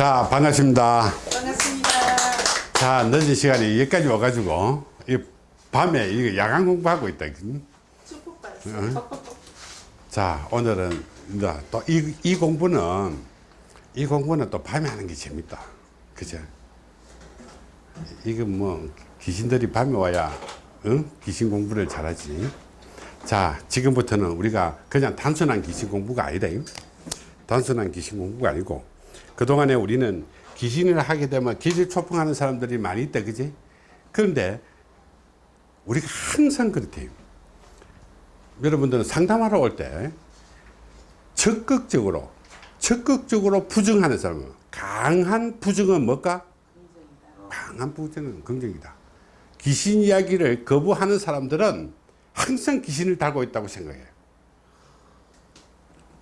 자 반갑습니다. 반갑습니다. 자 늦은 시간에 여기까지 와가지고 이 밤에 이거 야간 공부하고 있다 축복. 자 오늘은 또이 이 공부는 이 공부는 또 밤에 하는 게 재밌다. 그죠? 이거 뭐 귀신들이 밤에 와야 응? 귀신 공부를 잘하지. 자 지금부터는 우리가 그냥 단순한 귀신 공부가 아니다. 단순한 귀신 공부가 아니고 그동안에 우리는 귀신을 하게 되면 기질 초풍하는 사람들이 많이 있다 그지 그런데 우리가 항상 그렇대요 여러분들은 상담하러 올 때 적극적으로 적극적으로 부정하는 사람은 강한 부정은 뭘까? 강한 부정은 긍정이다. 귀신 이야기를 거부하는 사람들은 항상 귀신을 달고 있다고 생각해요.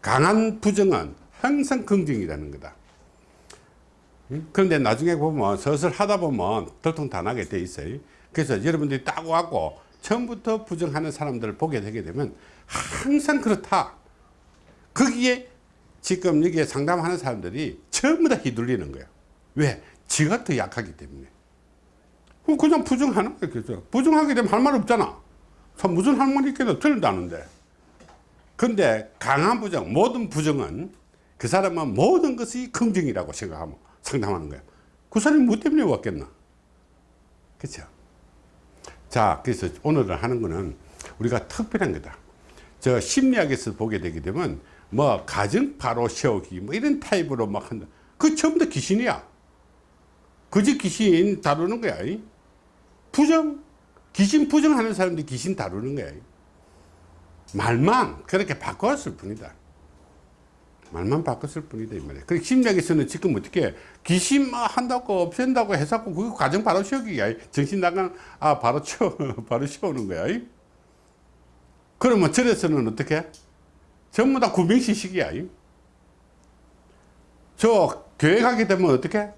강한 부정은 항상 긍정이라는 거다. 그런데 나중에 보면 서슬 하다 보면 들통단하게 돼 있어요. 그래서 여러분들이 딱 와고 처음부터 부정하는 사람들을 보게 되게 되면 항상 그렇다. 거기에 지금 여기에 상담하는 사람들이 전부 다 휘둘리는 거예요. 왜? 지가 더 약하기 때문에. 그냥 부정하는. 그죠? 부정하게 되면 할 말 없잖아. 참 무슨 할 말이 있겠나 틀린다는데. 근데 강한 부정, 모든 부정은 그 사람은 모든 것이 긍정이라고 생각하면 상담하는 거예요. 그 사람이 뭐 때문에 왔겠나? 그렇죠? 자, 그래서 오늘은 하는 거는 우리가 특별한 거다. 저 심리학에서 보게 되게 되면 뭐 가정 바로 세우기 뭐 이런 타입으로 막 한다. 그다 귀신이야. 그저 귀신 다루는 거야. 부정. 귀신 부정하는 사람들이 귀신 다루는 거야. 말만 그렇게 바꿨을 뿐이다. 말만 바꿨을 뿐이다 이 말이야. 그 심리학에서는 지금 어떻게 귀신 뭐 한다고 없앤다고 해서 그 과정 바로 세우기야. 정신 나간 아 바로 치워 바로 세우는 거야. 그러면 절에서는 어떻게? 전부 다 구명시식이야. 저 교회 가게 되면 어떻게?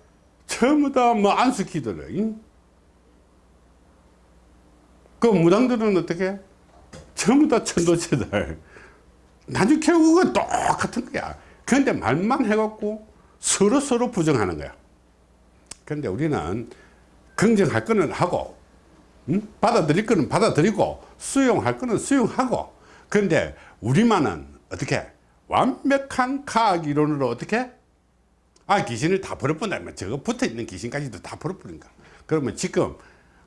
전부 다 뭐 안수기도를. 그 무당들은 어떻게? 전부 다 천도체들. 나중에 결국은 똑같은 거야. 그런데 말만 해갖고 서로 서로 부정하는 거야. 그런데 우리는 긍정할 거는 하고, 응? 받아들일 거는 받아들이고, 수용할 거는 수용하고, 그런데 우리만은 어떻게? 완벽한 과학 이론으로 어떻게? 아, 귀신을 다 버려본다면 저거 붙어 있는 귀신까지도 다 버려버린가. 그러면 지금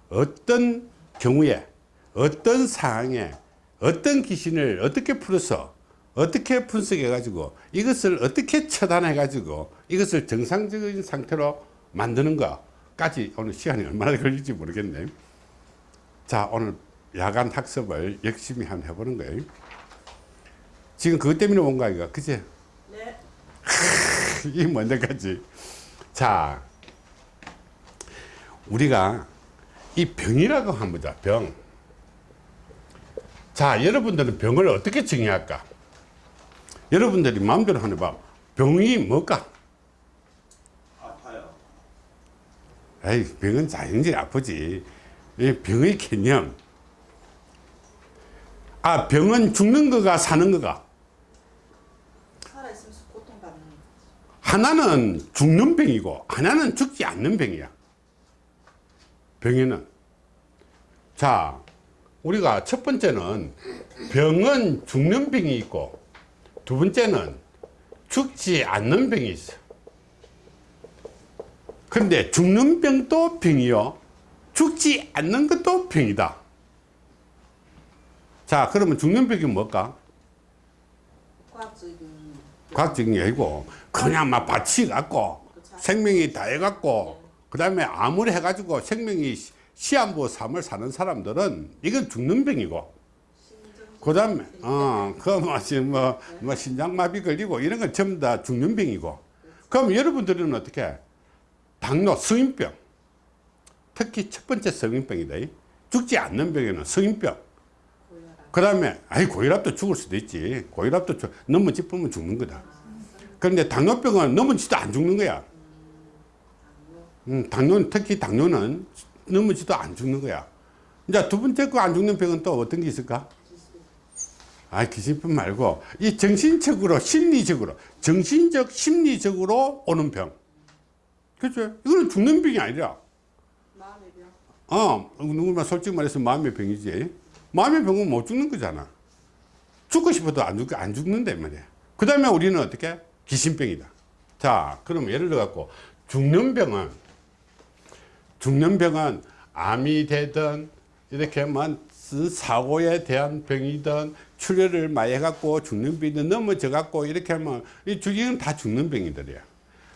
어떤 경우에, 어떤 상황에, 어떤 귀신을 어떻게 풀어서 어떻게 분석해 가지고 이것을 어떻게 처단해 가지고 이것을 정상적인 상태로 만드는 것까지 오늘 시간이 얼마나 걸릴지 모르겠네 자 오늘 야간 학습을 열심히 한번 해보는 거예요 지금 그것 때문에 온가 이거 그치? 네. 이 뭔데까지 자 우리가 이 병이라고 한번 보자 병 자, 여러분들은 병을 어떻게 정의할까? 여러분들이 마음대로 하는 봐. 병이 뭘까? 아파요. 에이, 병은 자연적으로 아프지. 이 병의 개념. 아, 병은 죽는 거가 사는 거가. 살아있으면서 고통받는 거. 하나는 죽는 병이고, 하나는 죽지 않는 병이야. 병에는. 자, 우리가 첫 번째는 병은 죽는 병이 있고, 두 번째는 죽지 않는 병이 있어. 근데 죽는 병도 병이요. 죽지 않는 것도 병이다. 자, 그러면 죽는 병이 뭘까? 과학적인 과학적인 게 아니고, 그냥 막 바치 갖고, 생명이 다 해갖고, 그 다음에 암을 해가지고 생명이 시한부 삶을 사는 사람들은 이건 죽는 병이고, 그 다음에, 어, 그, 뭐, 신장마비 걸리고, 이런 건 전부 다 죽는 병이고. 그럼 여러분들은 어떻게? 당뇨, 성인병. 특히 첫 번째 성인병이다. 죽지 않는 병에는 성인병. 그 다음에, 아이, 고혈압도 죽을 수도 있지. 고혈압도 죽, 넘어짚으면 죽는 거다. 그런데 당뇨병은 넘어지도 안 죽는 거야. 음, 당뇨, 특히 당뇨는 넘어지도 안 죽는 거야. 이제 두 번째 거안 죽는 병은 또 어떤 게 있을까? 아, 기신병 말고 이 정신적으로 심리적으로 정신적 심리적으로 오는 병. 그죠? 이거는 죽는 병이 아니라 마음의 병. 어, 누구나 솔직히 말해서 마음의 병이지. 마음의 병은 못 죽는 거잖아. 죽고 싶어도 안, 죽, 안 죽는단 말이야. 그 다음에 우리는 어떻게? 귀신병이다. 자, 그럼 예를 들어 갖고, 죽는 병은, 죽는 병은 암이 되든, 이렇게 만 사고에 대한 병이든, 출혈을 많이 해갖고 죽는 병이든, 넘어져 갖고, 이렇게 하면, 이 죽이는 다 죽는 병이들이야.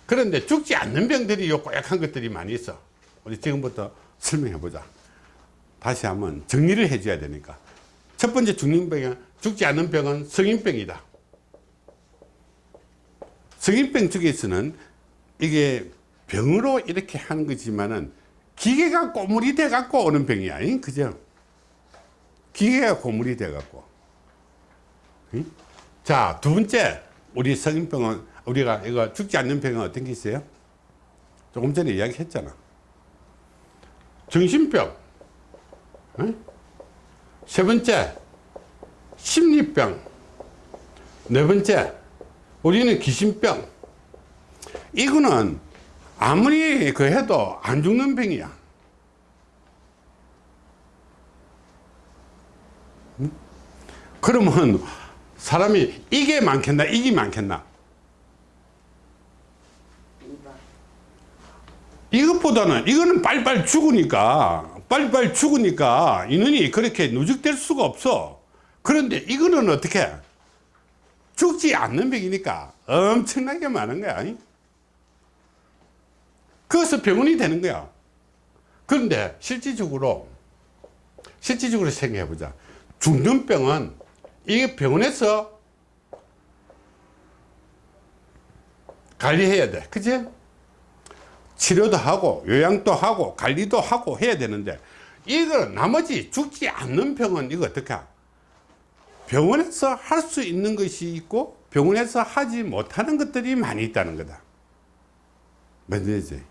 그런데 죽지 않는 병들이 요 고약한 것들이 많이 있어. 우리 지금부터 설명해 보자. 다시 한번 정리를 해 줘야 되니까. 첫 번째 죽는 병은, 죽지 않는 병은 성인병이다. 성인병 쪽에서는 이게 병으로 이렇게 하는 거지만은 기계가 고물이 돼 갖고 오는 병이야. 잉? 그죠? 기계가 고물이 돼 갖고. 응? 자, 두 번째, 우리 성인병은, 우리가 이거 죽지 않는 병은 어떤 게 있어요? 조금 전에 이야기 했잖아. 정신병. 응? 세 번째, 심리병. 네 번째, 우리는 귀신병. 이거는 아무리 그 해도 안 죽는 병이야. 응? 그러면 사람이 이게 많겠나, 이게 많겠나? 이것보다는 이거는 빨리빨리 죽으니까 빨리빨리 죽으니까 인원이 그렇게 누적될 수가 없어. 그런데 이거는 어떻게? 죽지 않는 병이니까 엄청나게 많은 거야. 그래서 병원이 되는 거야. 그런데 실질적으로 실질적으로 생각해 보자. 죽는 병은 이게 병원에서 관리해야 돼 그치? 치료도 하고 요양도 하고 관리도 하고 해야 되는데 이거 나머지 죽지 않는 병은 이거 어떻게 하? 병원에서 할 수 있는 것이 있고 병원에서 하지 못하는 것들이 많이 있다는 거다 맞지?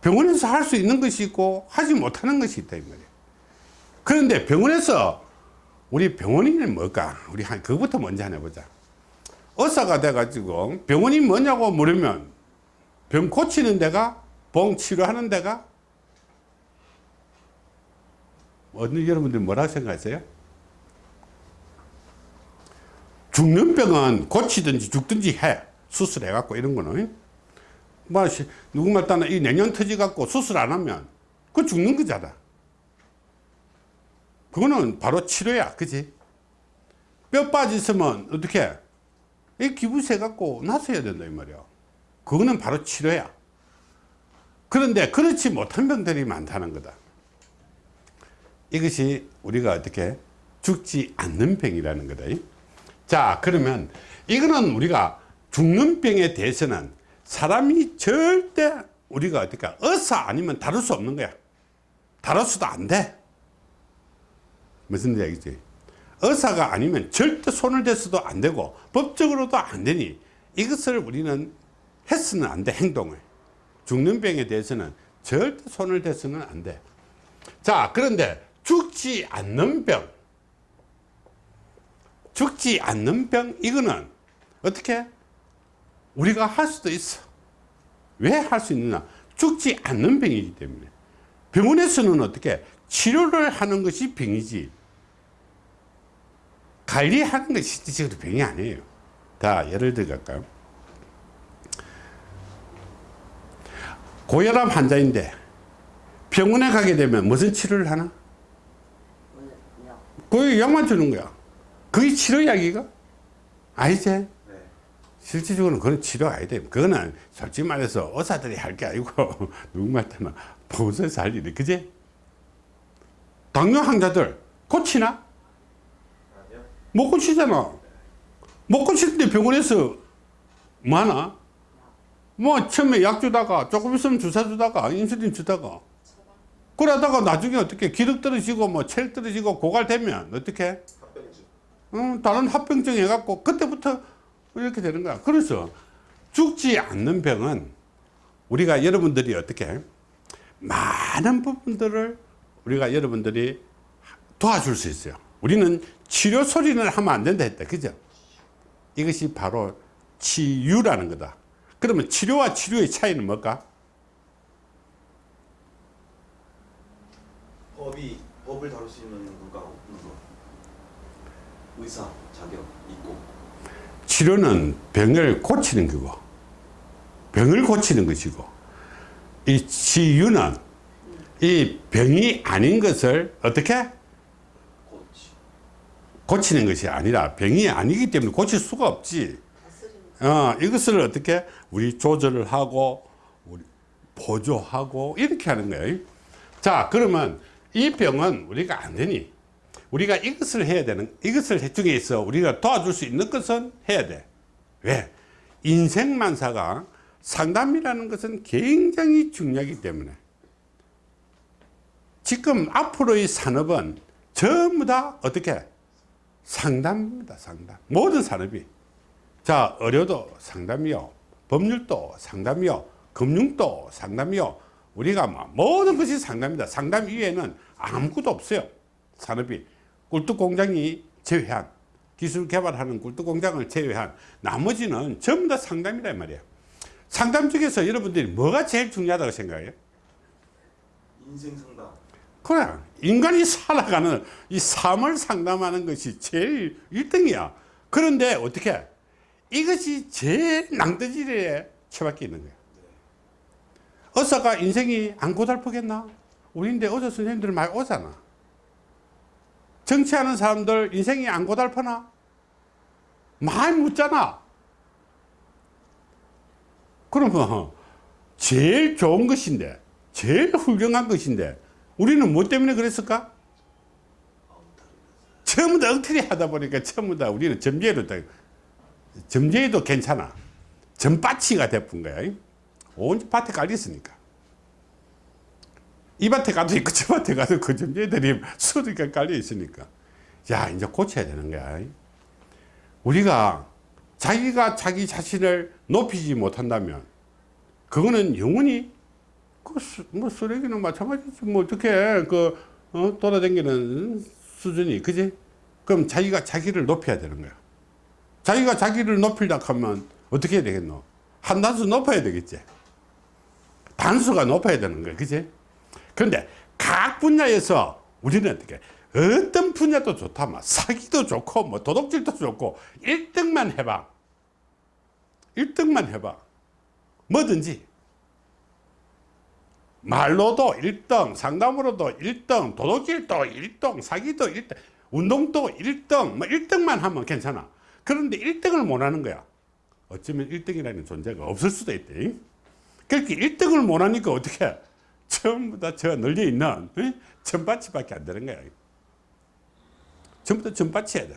병원에서 할 수 있는 것이 있고 하지 못하는 것이 있다 이 말이야 그런데 병원에서 우리 병원인은 뭘까? 우리 한 그거부터 먼저 하나 보자. 의사가 돼 가지고 병원이 뭐냐고 물으면 병 고치는 데가 봉 치료하는 데가? 어느 여러분들 뭐라고 생각하세요? 죽는 병은 고치든지 죽든지 해. 수술해 갖고 이런 거는. 뭐 누구 말 따나 이 내년 터지 갖고 수술 안 하면 그거 죽는 거잖아 그거는 바로 치료야 그지 뼈 빠졌으면 어떻게 이 기부세 갖고 나서야 된다 이 말이야 그거는 바로 치료야. 그런데 그렇지 못한 병들이 많다는 거다. 이것이 우리가 어떻게 죽지 않는 병이라는 거다. 자, 그러면 이거는 우리가 죽는 병에 대해서는 사람이 절대 우리가 어떻게 의사 아니면 다룰 수 없는 거야. 다뤄서도 안 돼. 무슨 얘기지? 의사가 아니면 절대 손을 대서도 안 되고 법적으로도 안 되니 이것을 우리는 했으면 안 돼, 행동을. 죽는 병에 대해서는 절대 손을 대서는 안 돼. 자, 그런데 죽지 않는 병. 죽지 않는 병, 이거는 어떻게? 우리가 할 수도 있어. 왜 할 수 있느냐? 죽지 않는 병이기 때문에. 병원에서는 어떻게? 치료를 하는 것이 병이지. 관리하는 것이 실질적으로 병이 아니에요. 자, 예를 들어 갈까요? 고혈압 환자인데 병원에 가게 되면 무슨 치료를 하나? 그 약만 주는 거야. 그게 치료약이가? 아니지? 네. 실질적으로는 그건 치료가 아니다. 그거는 솔직히 말해서 의사들이 할 게 아니고 누구 말때나 보호소에서 할 일이 그지? 당뇨 환자들 고치나? 못 고치잖아. 못 고치는데 병원에서 뭐 하나? 뭐 처음에 약 주다가 조금 있으면 주사 주다가 인슐린 주다가 그러다가 나중에 어떻게 기력 떨어지고 뭐 체력 떨어지고 고갈되면 어떻게. 어, 다른 합병증 해갖고 그때부터 이렇게 되는 거야 그래서 죽지 않는 병은 우리가 여러분들이 어떻게 많은 부분들을 우리가 여러분들이 도와줄 수 있어요 우리는 치료 소리는 하면 안 된다 했다. 그죠? 이것이 바로 치유라는 거다. 그러면 치료와 치료의 차이는 뭘까? 법이 법을 다룰 수 있는 누가 없는 거. 의사 자격 있고. 치료는 병을 고치는 거고 병을 고치는 것이고 이 치유는 이 병이 아닌 것을 어떻게 고치는 것이 아니라 병이 아니기 때문에 고칠 수가 없지. 어, 이것을 어떻게 우리 조절을 하고 우리 보조하고 이렇게 하는 거예요. 자 그러면 이 병은 우리가 안 되니 우리가 이것을 해야 되는 이것을 중에서 우리가 도와줄 수 있는 것은 해야 돼. 왜? 인생만사가 상담이라는 것은 굉장히 중요하기 때문에. 지금 앞으로의 산업은 전부 다 어떻게 상담입니다 상담. 모든 산업이. 자 의료도 상담이요. 법률도 상담이요. 금융도 상담이요. 우리가 뭐 모든 것이 상담입니다. 상담 이외에는 아무것도 없어요 산업이. 꿀뚝공장이 제외한 기술 개발하는 꿀뚝공장을 제외한 나머지는 전부 다 상담이란 말이에요. 상담 중에서 여러분들이 뭐가 제일 중요하다고 생각해요? 인생 상담 그래 인간이 살아가는 이 삶을 상담하는 것이 제일 1등이야. 그런데 어떻게 이것이 제일 낭떠지리에 처박혀 있는 거야? 어사가 인생이 안 고달프겠나? 우리인데 어제 선생님들 많이 오잖아. 정치하는 사람들 인생이 안 고달프나? 많이 묻잖아. 그러면 제일 좋은 것인데 제일 훌륭한 것인데 우리는 뭐 때문에 그랬을까? 전부 다 엉터리 하다 보니까 전부 다 우리는 점재로 다 점재도 괜찮아. 점바치가 돼본 거야. 온 밭에 깔렸으니까. 이 밭에 가도 있고 저 밭에 가도 그 점재들이 수두가 깔려 있으니까. 야 이제 고쳐야 되는 거야. 우리가 자기가 자기 자신을 높이지 못한다면 그거는 영원히 그, 수, 뭐, 쓰레기는 마찬가지지. 뭐, 어떻게, 그, 어, 돌아다니는 수준이, 그지? 그럼 자기가 자기를 높여야 되는 거야. 자기가 자기를 높이려 하면 어떻게 해야 되겠노? 한 단수 높아야 되겠지. 단수가 높아야 되는 거야. 그지? 그런데 각 분야에서 우리는 어떻게, 어떤 분야도 좋다. 막 사기도 좋고, 뭐, 도둑질도 좋고, 1등만 해봐. 1등만 해봐. 뭐든지. 말로도 1등, 상담으로도 1등, 도둑질도 1등, 사기도 1등, 운동도 1등, 뭐 1등만 하면 괜찮아. 그런데 1등을 못 하는 거야. 어쩌면 1등이라는 존재가 없을 수도 있대. 그렇게 1등을 못 하니까 어떻게 해? 전부 다 저 널려 있는 전바치밖에 안 되는 거야. 전부 다 전바치야 돼.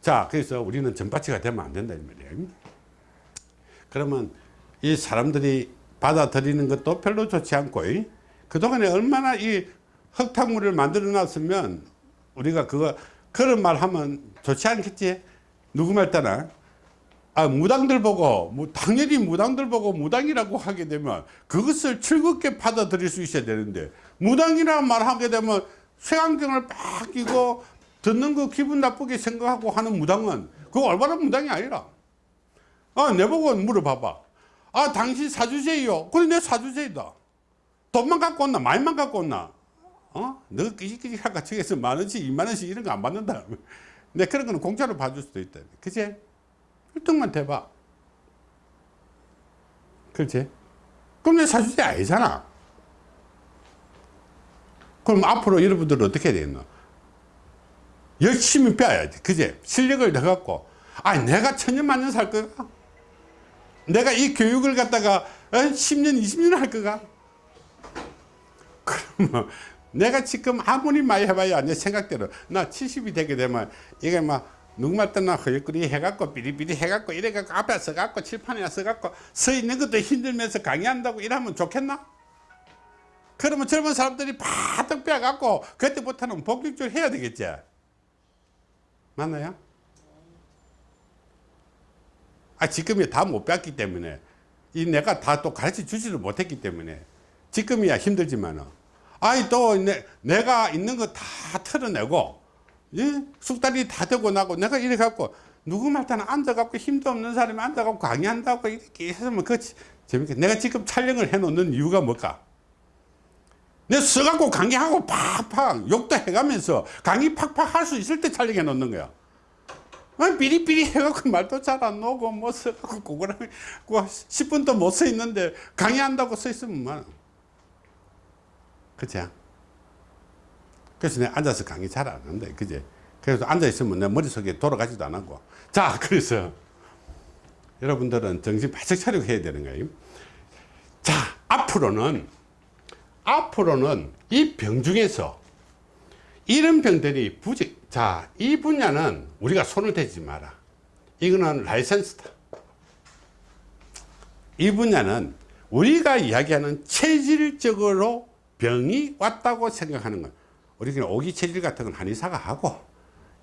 자, 그래서 우리는 전바치가 되면 안 된다 이 말이야. 그러면 이 사람들이 받아들이는 것도 별로 좋지 않고 그동안에 얼마나 이 흙탕물을 만들어 놨으면 우리가 그거 그런 말 하면 좋지 않겠지? 누구 말 따나 아 무당들 보고 뭐 당연히 무당들 보고 무당이라고 하게 되면 그것을 즐겁게 받아들일 수 있어야 되는데 무당이라는 말 하게 되면 쇠안경을 빡 끼고 듣는 거 기분 나쁘게 생각하고 하는 무당은 그거 올바른 무당이 아니라. 아 내보고 물어봐봐 아 당신 사주제요. 그래 내 사주제이다. 돈만 갖고 온나? 많이만 갖고 온나? 어? 너 끼지끼지 할까? 측에서 만원씩 이만원씩 이런 거 안 받는다. 내 그런 거는 공짜로 봐줄 수도 있다. 그치? 1등만 대봐. 그렇지? 그럼 내 사주제 아니잖아. 그럼 앞으로 여러분들은 어떻게 해야 되겠노? 열심히 빼야지. 그제 실력을 더 갖고. 아 내가 천년만년 살 거가 내가 이 교육을 갖다가 10년 20년 할 거가 그러면 내가 지금 아무리 많이 해봐야 내 생각대로 나 70이 되게 되면 이게 막 누구말 때나 허옇거리 해갖고 비리비리 해갖고 이래갖고 앞에 서갖고 칠판에 서갖고 서 있는 것도 힘들면서 강의한다고 이러면 좋겠나? 그러면 젊은 사람들이 바득 빼갖고 그때부터는 본격적으로 해야 되겠지 맞나요? 아, 지금이 다 못 배웠기 때문에. 이 내가 다 또 가르쳐 주지를 못했기 때문에. 지금이야 힘들지만은. 아이 또 내, 내가 있는 거 다 털어내고 예? 숙달이 다 되고 나고 내가 이래 갖고 누구 말따나 앉아갖고 힘도 없는 사람이 앉아갖고 강의한다고 이렇게 했으면 그 재밌게. 내가 지금 촬영을 해 놓는 이유가 뭘까? 내 써갖고 강의하고 팍팍 욕도 해가면서 강의 팍팍 할 수 있을 때 촬영해 놓는 거야. 아, 비리비리 해갖고 말도 잘 안 나오고 뭐 써갖고 그거랑 10분도 못 써 있는데 강의한다고 써 있으면 뭐. 그치? 그래서 내가 앉아서 강의 잘안 하는데, 그지? 그래서 앉아있으면 내 머릿속에 돌아가지도 안 하고. 자, 그래서 여러분들은 정신 바짝 차리고 해야 되는 거예요. 자, 앞으로는, 앞으로는 이 병 중에서 이런 병들이 부직, 자, 이 분야는 우리가 손을 대지 마라. 이거는 라이센스다. 이 분야는 우리가 이야기하는 체질적으로 병이 왔다고 생각하는 것. 우리가 오기 체질 같은 건 한의사가 하고,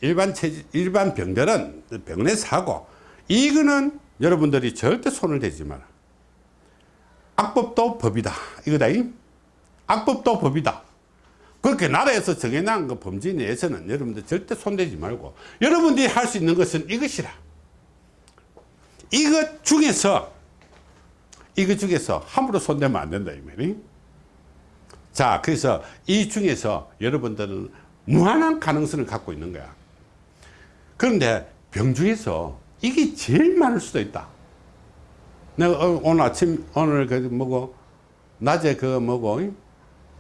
일반 체질, 일반 병들은 병원에서 하고, 이거는 여러분들이 절대 손을 대지 마라. 악법도 법이다. 이거다. 잉? 악법도 법이다. 그렇게 나라에서 정해놓은 그 범죄에 대해서는 여러분들 절대 손대지 말고, 여러분들이 할 수 있는 것은 이것이라. 이것 중에서, 이것 중에서 함부로 손대면 안 된다. 이 말이. 자, 그래서 이 중에서 여러분들은 무한한 가능성을 갖고 있는 거야. 그런데 병 중에서 이게 제일 많을 수도 있다. 내가 어, 오늘 아침, 오늘 그 뭐고, 낮에 그 뭐고,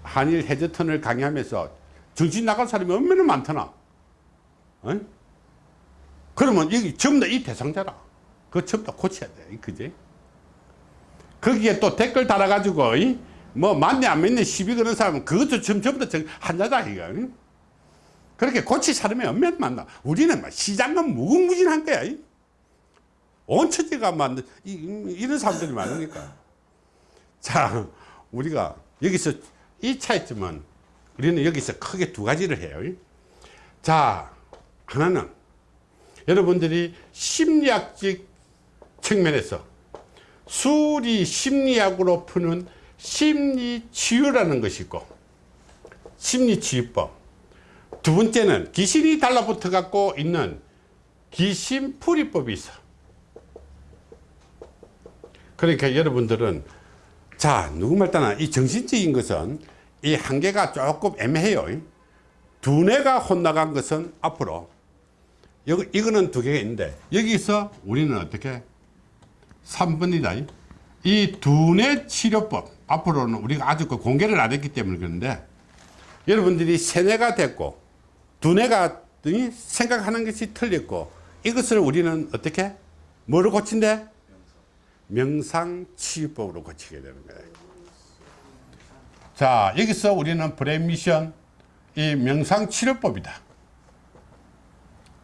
한일 해저턴을 강의하면서 정신 나갈 사람이 얼마나 많더나. 어? 그러면 여기 전부 다 이 대상자라. 그거 전부 다 고쳐야 돼. 그지? 거기에 또 댓글 달아 가지고, 이? 뭐, 맞네, 안 맞네, 시비 거는 사람은 그것도 전- 전부 다 한자다, 이거. 응? 그렇게 고칠 사람이 얼마나 많나. 우리는 막 시장은 무궁무진한 거야. 이? 온 처지가 만 이, 이런 사람들이 많으니까. 자, 우리가 여기서 이 차이점은 우리는 여기서 크게 두 가지를 해요. 자, 하나는 여러분들이 심리학적 측면에서 수리 심리학으로 푸는 심리치유라는 것이 있고 심리치유법 두 번째는 귀신이 달라붙어 갖고 있는 귀신풀이법이 있어 그러니까 여러분들은 자 누구 말 따나 이 정신적인 것은 이 한계가 조금 애매해요. 두뇌가 혼나간 것은 앞으로. 여기, 이거는 두 개가 있는데 여기서 우리는 어떻게? 3번이다. 이 두뇌 치료법 앞으로는 우리가 아직 그 공개를 안 했기 때문에 그런데 여러분들이 세뇌가 됐고 두뇌가 이 생각하는 것이 틀렸고 이것을 우리는 어떻게? 뭐로 고친대? 명상 치유법으로 고치게 되는 거예요 자 여기서 우리는 brain mission 이 명상치료법이다.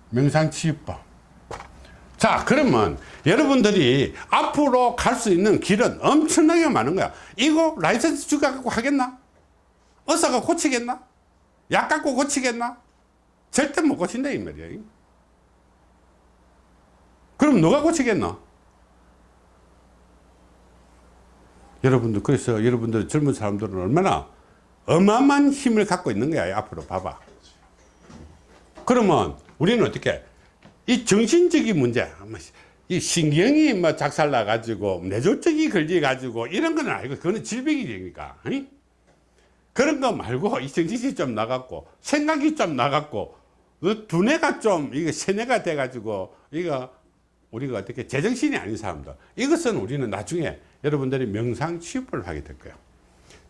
명상치유법. 자 그러면 여러분들이 앞으로 갈 수 있는 길은 엄청나게 많은 거야. 이거 라이센스 주가 갖고 하겠나? 의사가 고치겠나? 약 갖고 고치겠나? 절대 못 고친다 이 말이야. 그럼 누가 고치겠나 여러분들 그래서 여러분들 젊은 사람들은 얼마나 어마어마한 힘을 갖고 있는 거야 앞으로 봐봐. 그러면 우리는 어떻게 이 정신적인 문제 뭐이 신경이 뭐 작살 나 가지고 뇌졸중이 걸려 가지고 이런 건 아니고 그거는 질병이니까? 그런 거 말고 이 정신이 좀 나갔고 생각이 좀 나갔고 그 두뇌가 좀 이게 세뇌가 돼 가지고 이거 우리가 어떻게 제정신이 아닌 사람들. 이것은 우리는 나중에 여러분들이 명상 치유법을 하게 될 거예요.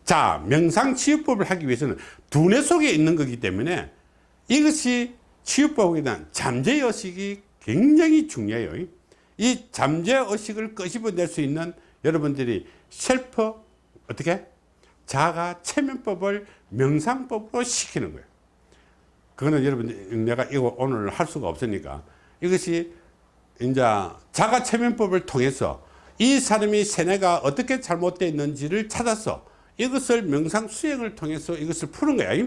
자 명상 치유법을 하기 위해서는 두뇌 속에 있는 거기 때문에 이것이 치유법에 대한 잠재의식이 굉장히 중요해요. 이 잠재의식을 끄집어낼 수 있는 여러분들이 셀프 어떻게? 자가 체면법을 명상법으로 시키는 거예요. 그거는 여러분 내가 이거 오늘 할 수가 없으니까. 이것이 이제 자가 체면법을 통해서 이 사람이 세뇌가 어떻게 잘못되어 있는지를 찾아서 이것을 명상 수행을 통해서 이것을 푸는 거야.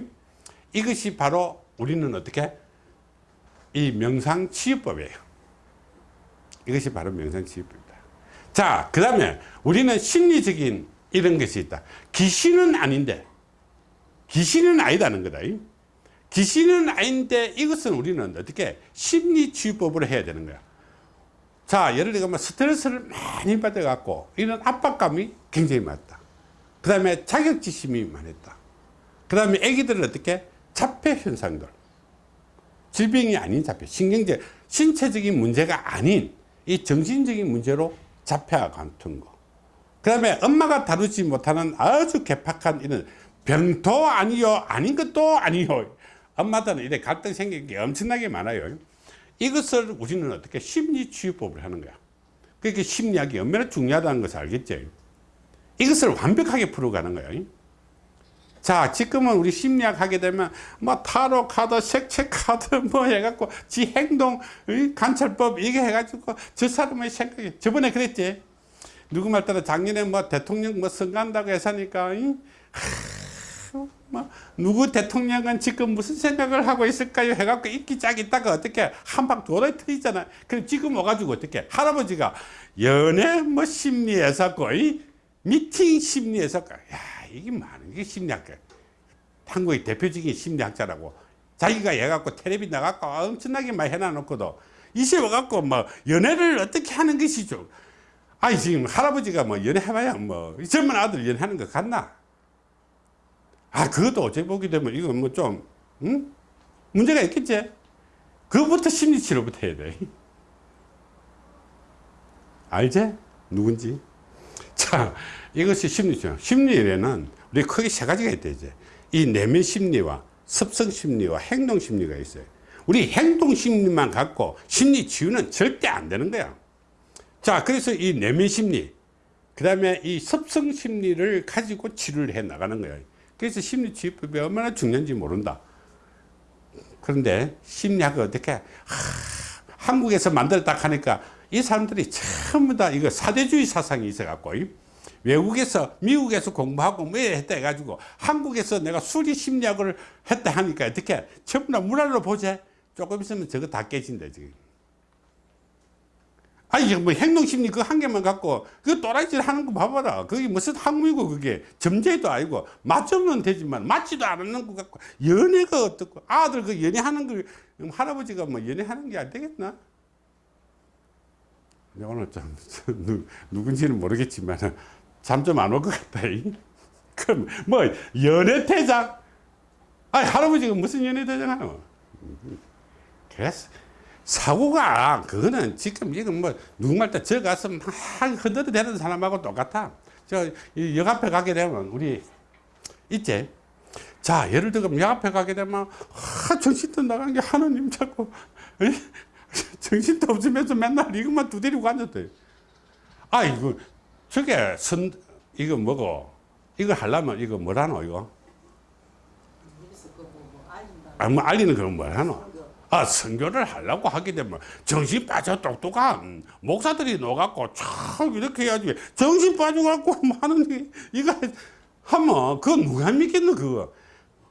이것이 바로 우리는 어떻게 이 명상 치유법이에요. 이것이 바로 명상 치유법입니다. 자, 그 다음에 우리는 심리적인 이런 것이 있다. 귀신은 아닌데, 귀신은 아니다는 거다. 귀신은 아닌데 이것은 우리는 어떻게 심리치유법으로 해야 되는 거야. 자, 예를 들면 스트레스를 많이 받아 갖고 이런 압박감이 굉장히 많다. 그 다음에 자격지심이 많았다. 그 다음에 애기들은 어떻게? 자폐 현상들. 질병이 아닌 자폐, 신경제, 신체적인 문제가 아닌 이 정신적인 문제로 자폐와 같은 거. 그 다음에 엄마가 다루지 못하는 아주 개팍한 이런 병도 아니요, 아닌 것도 아니요. 엄마들은 이래 갈등 생기는 게 엄청나게 많아요. 이것을 우리는 어떻게 심리치유법을 하는 거야. 그러니까 심리학이 얼마나 중요하다는 것을 알겠지. 이것을 완벽하게 풀어가는 거예요. 자, 지금은 우리 심리학 하게 되면 뭐 타로 카드, 색채 카드 뭐 해갖고 지 행동 의, 관찰법 이게 해가지고 저 사람의 생각이 저번에 그랬지. 누구 말 따라 작년에 뭐 대통령 뭐 선거한다고 해서니까 이? 하, 뭐 누구 대통령은 지금 무슨 생각을 하고 있을까요? 해갖고 있기 짝 있다가 어떻게 한방 도로에 터지잖아. 그럼 지금 와가지고 어떻게 할아버지가 연애 뭐 심리에서 거의 미팅 심리에서 야 이게 많은 게 심리학자. 한국의 대표적인 심리학자라고 자기가 해갖고 텔레비 나갖고 엄청나게 많이 해놔놓고도 이제 와갖고 뭐 연애를 어떻게 하는 것이죠. 아니 지금 할아버지가 뭐 연애해봐야 뭐 젊은 아들 연애하는 거 같나? 아 그것도 어째 보게 되면 이거 뭐좀 응? 문제가 있겠지. 그것부터 심리치료부터 해야 돼. 알지? 누군지. 자, 이것이 심리치료. 심리에는 우리 크게 세 가지가 있다, 이제. 이 내면 심리와 습성 심리와 행동 심리가 있어요. 우리 행동 심리만 갖고 심리 치유는 절대 안 되는 거야. 자, 그래서 이 내면 심리, 그 다음에 이 습성 심리를 가지고 치료를 해 나가는 거예요. 그래서 심리 치유법이 얼마나 중요한지 모른다. 그런데 심리학을 어떻게, 하, 한국에서 만들었다 하니까 이 사람들이 전부 다 이거 사대주의 사상이 있어갖고, 외국에서, 미국에서 공부하고 뭐 했다 해가지고, 한국에서 내가 수리 심리학을 했다 하니까 어떻게, 전부 다 문화로 보재. 조금 있으면 저거 다 깨진다, 지금. 아니, 뭐 행동심리 그 한 개만 갖고, 그 또라이질 하는 거 봐봐라. 그게 무슨 학문이고, 그게. 점제도 아니고, 맞으면 되지만, 맞지도 않는 것 같고, 연애가 어떻고, 아들 그 연애하는 걸, 할아버지가 뭐 연애하는 게 안 되겠나? 오늘 좀, 누, 누군지는 모르겠지만, 잠 좀 안 올 것 같다. 이. 그럼, 뭐, 연애대장? 아니, 할아버지가 무슨 연애대장하노? 그래서, 사고가 그거는 지금 이건 뭐 누구 말 때 저 가서 막 흔들어 대는 사람하고 똑같아. 저역 앞에 가게 되면 우리 있지. 자 예를 들어 역 앞에 가게 되면 하, 정신도 나간 게 하나님 자꾸? 정신도 없으면서 맨날 이것만 두드리고 앉았대. 아 이거 저게 선 이거 뭐고 이거 하려면 이거 뭐라노 이거? 그뭐 뭐. 아, 뭐 알리는 그런 뭐라노? 아, 선교를 하려고 하게 되면 정신 빠져 똑똑한 목사들이 넣어갖고 참 이렇게 해야지. 정신 빠져갖고 뭐 하는 게 이거 하면 그거 누가 믿겠노 그거?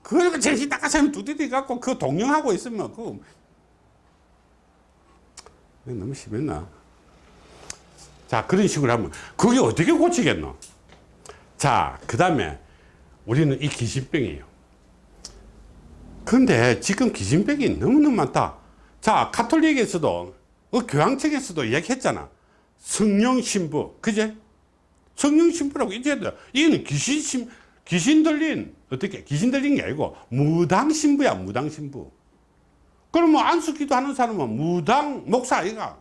그러니까 정신 나가서 두드리 갖고 그 동영하고 있으면 그거 너무 심했나? 자 그런 식으로 하면 그게 어떻게 고치겠노? 자 그 다음에 우리는 이 기신병이에요 근데 지금 기신병이 너무너무 많다. 자, 카톨릭에서도, 어, 교황청에서도 얘기했잖아. 성령 신부. 그제? 성령 신부라고 이제 이거는 귀신 신, 귀신 들린, 어떻게, 귀신 들린 게 아니고, 무당 신부야, 무당 신부. 그러면 안수기도 하는 사람은 무당 목사 아이가.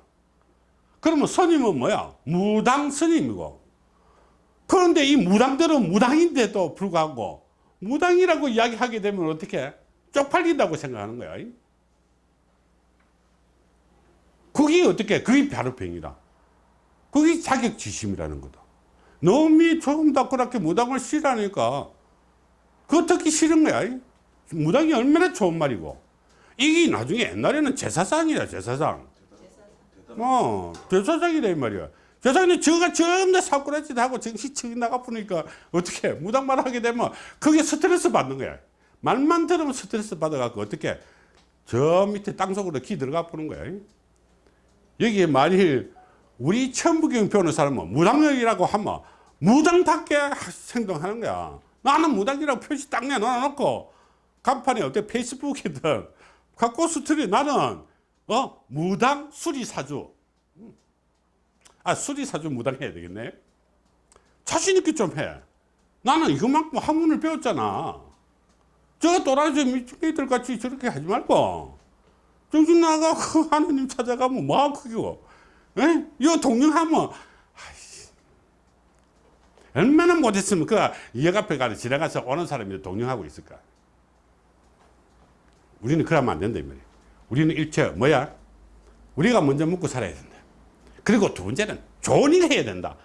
그러면 스님은 뭐야? 무당 스님이고. 그런데 이 무당들은 무당인데도 불구하고, 무당이라고 이야기하게 되면 어떻게? 쪽팔린다고 생각하는 거야. 그게 어떻게, 그게 바로 병이다. 그게 자격지심이라는 거다. 놈이 조금 더 그렇게 무당을 싫어하니까, 그거 듣기 싫은 거야. 무당이 얼마나 좋은 말이고. 이게 나중에 옛날에는 제사상이야, 제사상. 어, 제사상이다, 이 말이야. 제사장님, 저가 전부 다 사꾸라짓 하고 정신 척 나가 보니까 어떻게, 무당말 하게 되면 그게 스트레스 받는 거야. 말만 들으면 스트레스 받아갖고 어떻게 저 밑에 땅속으로 기 들어가 보는 거야. 여기에 만일 우리 천부경 배우는 사람은 무당이라고 하면 무당답게 행동하는 거야. 나는 무당이라고 표시 딱 내놓고 간판에 어때 페이스북이든 갖고 스트리 나는 어 무당 수리사주 아 수리사주 무당 해야 되겠네 자신 있게 좀 해. 나는 이것만큼 학문을 배웠잖아. 저 또라지 미친개들 같이 저렇게 하지 말고. 정신 나가고 하나님 찾아가면 뭐하고 그거. 에? 아이씨. 얼마나 못했으면 그역 앞에 가서 지나가서 오는 사람이 동령하고 있을까? 우리는 그러면 안 된다 이 말이야 우리는 일체 뭐야? 우리가 먼저 먹고 살아야 된다. 그리고 두 번째는 좋은 일 해야 된다.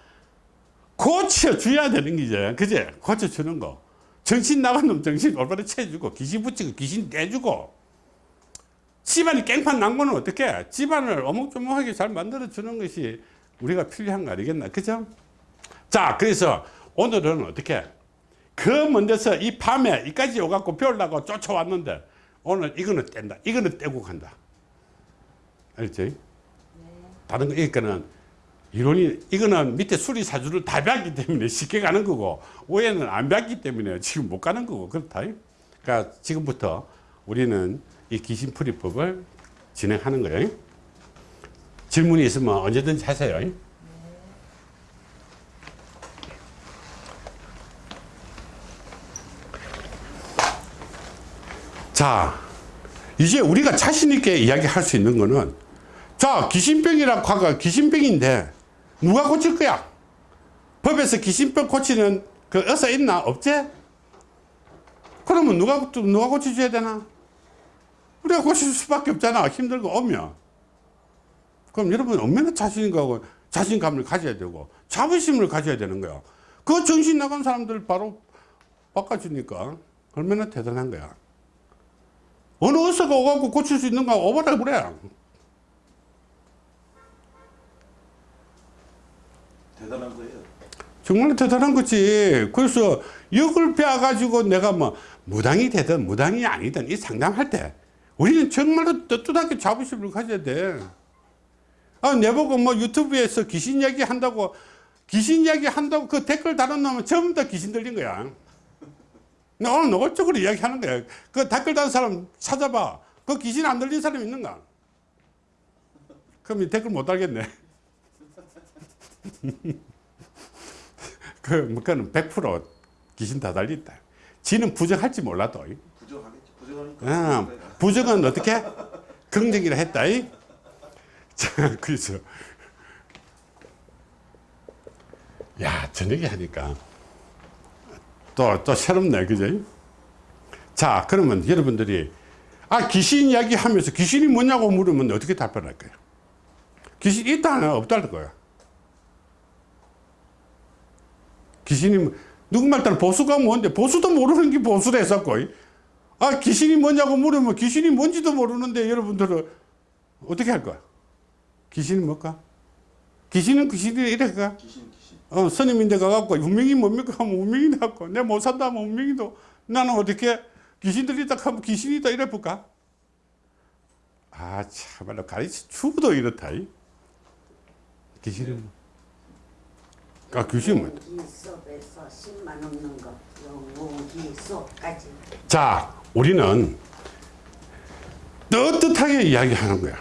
고쳐줘야 되는 거지 그제? 고쳐주는 거 정신 나간 놈 정신 올바로 채주고 귀신 붙이고 귀신 떼주고. 집안이 깽판 난 거는 어떻게 집안을 어묵조묵하게 잘 만들어 주는 것이 우리가 필요한 거 아니겠나? 그죠? 자 그래서 오늘은 어떻게 그 먼데서 이 밤에 이까지 오갖고 배우려고 쫓아왔는데 오늘 이거는 뗀다. 이거는 떼고 간다. 알지? 다른 거 이거는 이론이 이거는 밑에 수리 사주를 다 배웠기 때문에 쉽게 가는 거고 위에는 안 배웠기 때문에 지금 못 가는 거고 그렇다. 그러니까 지금부터 우리는 이 귀신풀이법을 진행하는 거예요. 질문이 있으면 언제든지 하세요. 자 이제 우리가 자신 있게 이야기할 수 있는 거는 자 귀신병이라고 하가 귀신병인데 누가 고칠 거야? 법에서 귀신병 고치는 그 의사 있나? 없지? 그러면 누가 누가 고쳐줘야 되나? 우리가 고칠 수밖에 없잖아. 힘들고 오면 그럼 여러분 얼마나 자신감을 자신감을 가져야 되고 자부심을 가져야 되는 거야. 그 정신 나간 사람들 바로 바꿔주니까 얼마나 대단한 거야. 어느 의사가 오갖고 고칠 수 있는가 오버라 그래 대단한 거예요. 정말 대단한 거지. 그래서 역을 배워가지고 내가 뭐 무당이 되든 무당이 아니든 이 상담할 때 우리는 정말로 떳떳하게 자부심을 가져야 돼. 아, 내보고 뭐 유튜브에서 귀신 이야기 한다고 귀신 이야기 한다고 그 댓글 달은 놈은 전부 다 귀신 들린 거야. 나 오늘 노골적으로 이야기하는 거야. 그 댓글 다는 사람 찾아봐. 그 귀신 안 들린 사람 있는가? 그럼 이 댓글 못 달겠네. 그, 뭐, 그는 100% 귀신 다 달린다. 지는 부정할지 몰라도. 부정하겠지. 부정하니까. 아, 부정은 어떻게? 긍정이라 했다. 이? 자, 그래서. 야, 저녁에 하니까 또, 또 새롭네. 그죠? 자, 그러면 여러분들이 아, 귀신 이야기 하면서 귀신이 뭐냐고 물으면 어떻게 답변할 거예요? 귀신 있다, 없다는 거야. 귀신이 뭐- 누구 말 따라 보수가 뭔데? 보수도 모르는 게 보수라 했었고 아 귀신이 뭐냐고 물으면 귀신이 뭔지도 모르는데 여러분들은 어떻게 할 거야? 귀신이 뭘까? 귀신은 귀신이 이래 가 귀신 귀신. 어, 스님인데 가갖고 운명이 뭡니까? 하면 운명이 나고. 내 못 산다 하면 운명이도. 나는 어떻게 귀신들이 딱 하면 귀신이다 이래 볼까? 아 참말로 가르치 주부도 이렇다 이. 귀신은 아 귀신은 뭐야 영기 수업에서 10만 넘는 거 영기 수업까지 자, 우리는 떳떳하게 이야기하는 거야.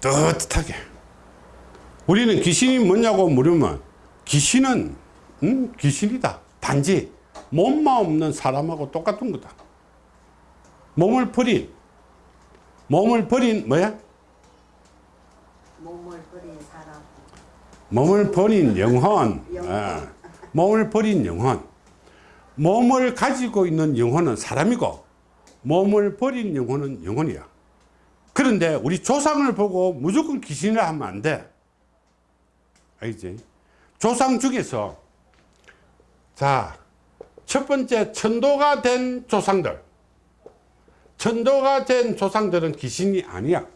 떳떳하게. 우리는 귀신이 뭐냐고 물으면 귀신은 음, 귀신이다. 단지 몸만 없는 사람하고 똑같은 거다. 몸을 버린 몸을 버린 뭐야? 몸을 버린 사람 몸을 버린 영혼. 아, 몸을 버린 영혼. 몸을 가지고 있는 영혼은 사람이고 몸을 버린 영혼은 영혼이야. 그런데 우리 조상을 보고 무조건 귀신이라 하면 안 돼. 알지? 조상 중에서 자, 첫 번째 천도가 된 조상들. 천도가 된 조상들은 귀신이 아니야.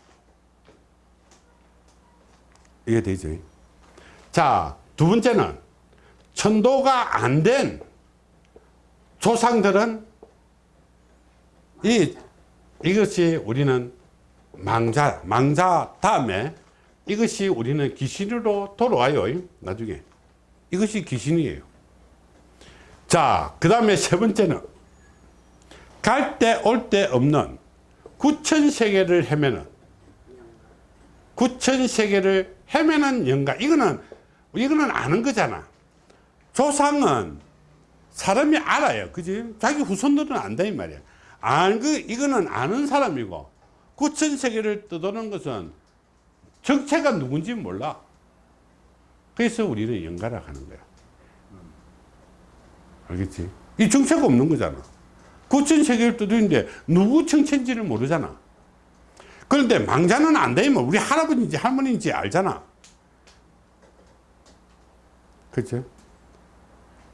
이게 되죠. 자, 두 번째는 천도가 안 된 조상들은 이 이것이 우리는 망자 망자 다음에 이것이 우리는 귀신으로 돌아와요. 나중에 이것이 귀신이에요. 자, 그 다음에 세 번째는 갈 때 올 때 없는 구천 세계를 헤매는 구천 세계를 헤매는 영가 이거는 이거는 아는 거잖아 조상은 사람이 알아요 그지 자기 후손들은 안다 이 말이야 안, 그, 이거는 아는 사람이고, 구천 세계를 떠도는 것은 정체가 누군지 몰라. 그래서 우리는 연가라 하는 거야. 알겠지? 이 정체가 없는 거잖아. 구천 세계를 떠도는데 누구 정체인지를 모르잖아. 그런데 망자는 안 되면 우리 할아버지인지 할머니인지 알잖아. 그렇죠?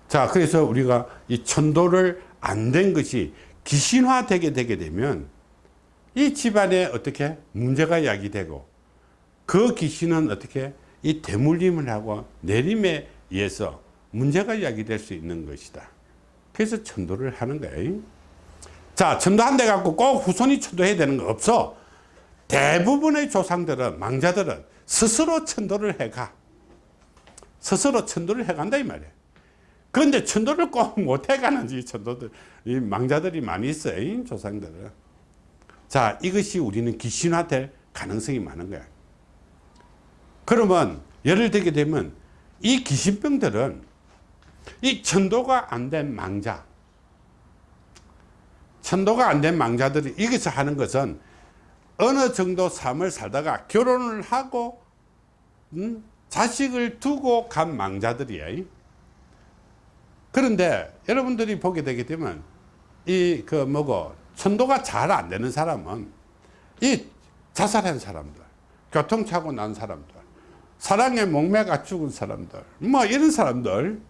자, 그래서 우리가 이 천도를 안 된 것이 귀신화되게 되게 되면 이 집안에 어떻게 문제가 야기되고 그 귀신은 어떻게 이 대물림을 하고 내림에 의해서 문제가 야기될 수 있는 것이다. 그래서 천도를 하는 거예요. 자, 천도한대 갖고 꼭 후손이 천도해야 되는 거 없어. 대부분의 조상들은 망자들은 스스로 천도를 해가. 스스로 천도를 해간다 이 말이에요. 그런데 천도를 꼭 못해가는 이 천도들, 이 망자들이 많이 있어요. 이 조상들은. 자, 이것이 우리는 귀신화될 가능성이 많은 거야. 그러면 예를 들게 되면 이 귀신병들은 이 천도가 안 된 망자, 천도가 안 된 망자들이 여기서 하는 것은 어느 정도 삶을 살다가 결혼을 하고 음, 자식을 두고 간 망자들이에요. 그런데 여러분들이 보게 되게 되면 이 그 뭐고 천도가 잘 안 되는 사람은 이 자살한 사람들, 교통사고 난 사람들, 사랑에 목매가 죽은 사람들, 뭐 이런 사람들.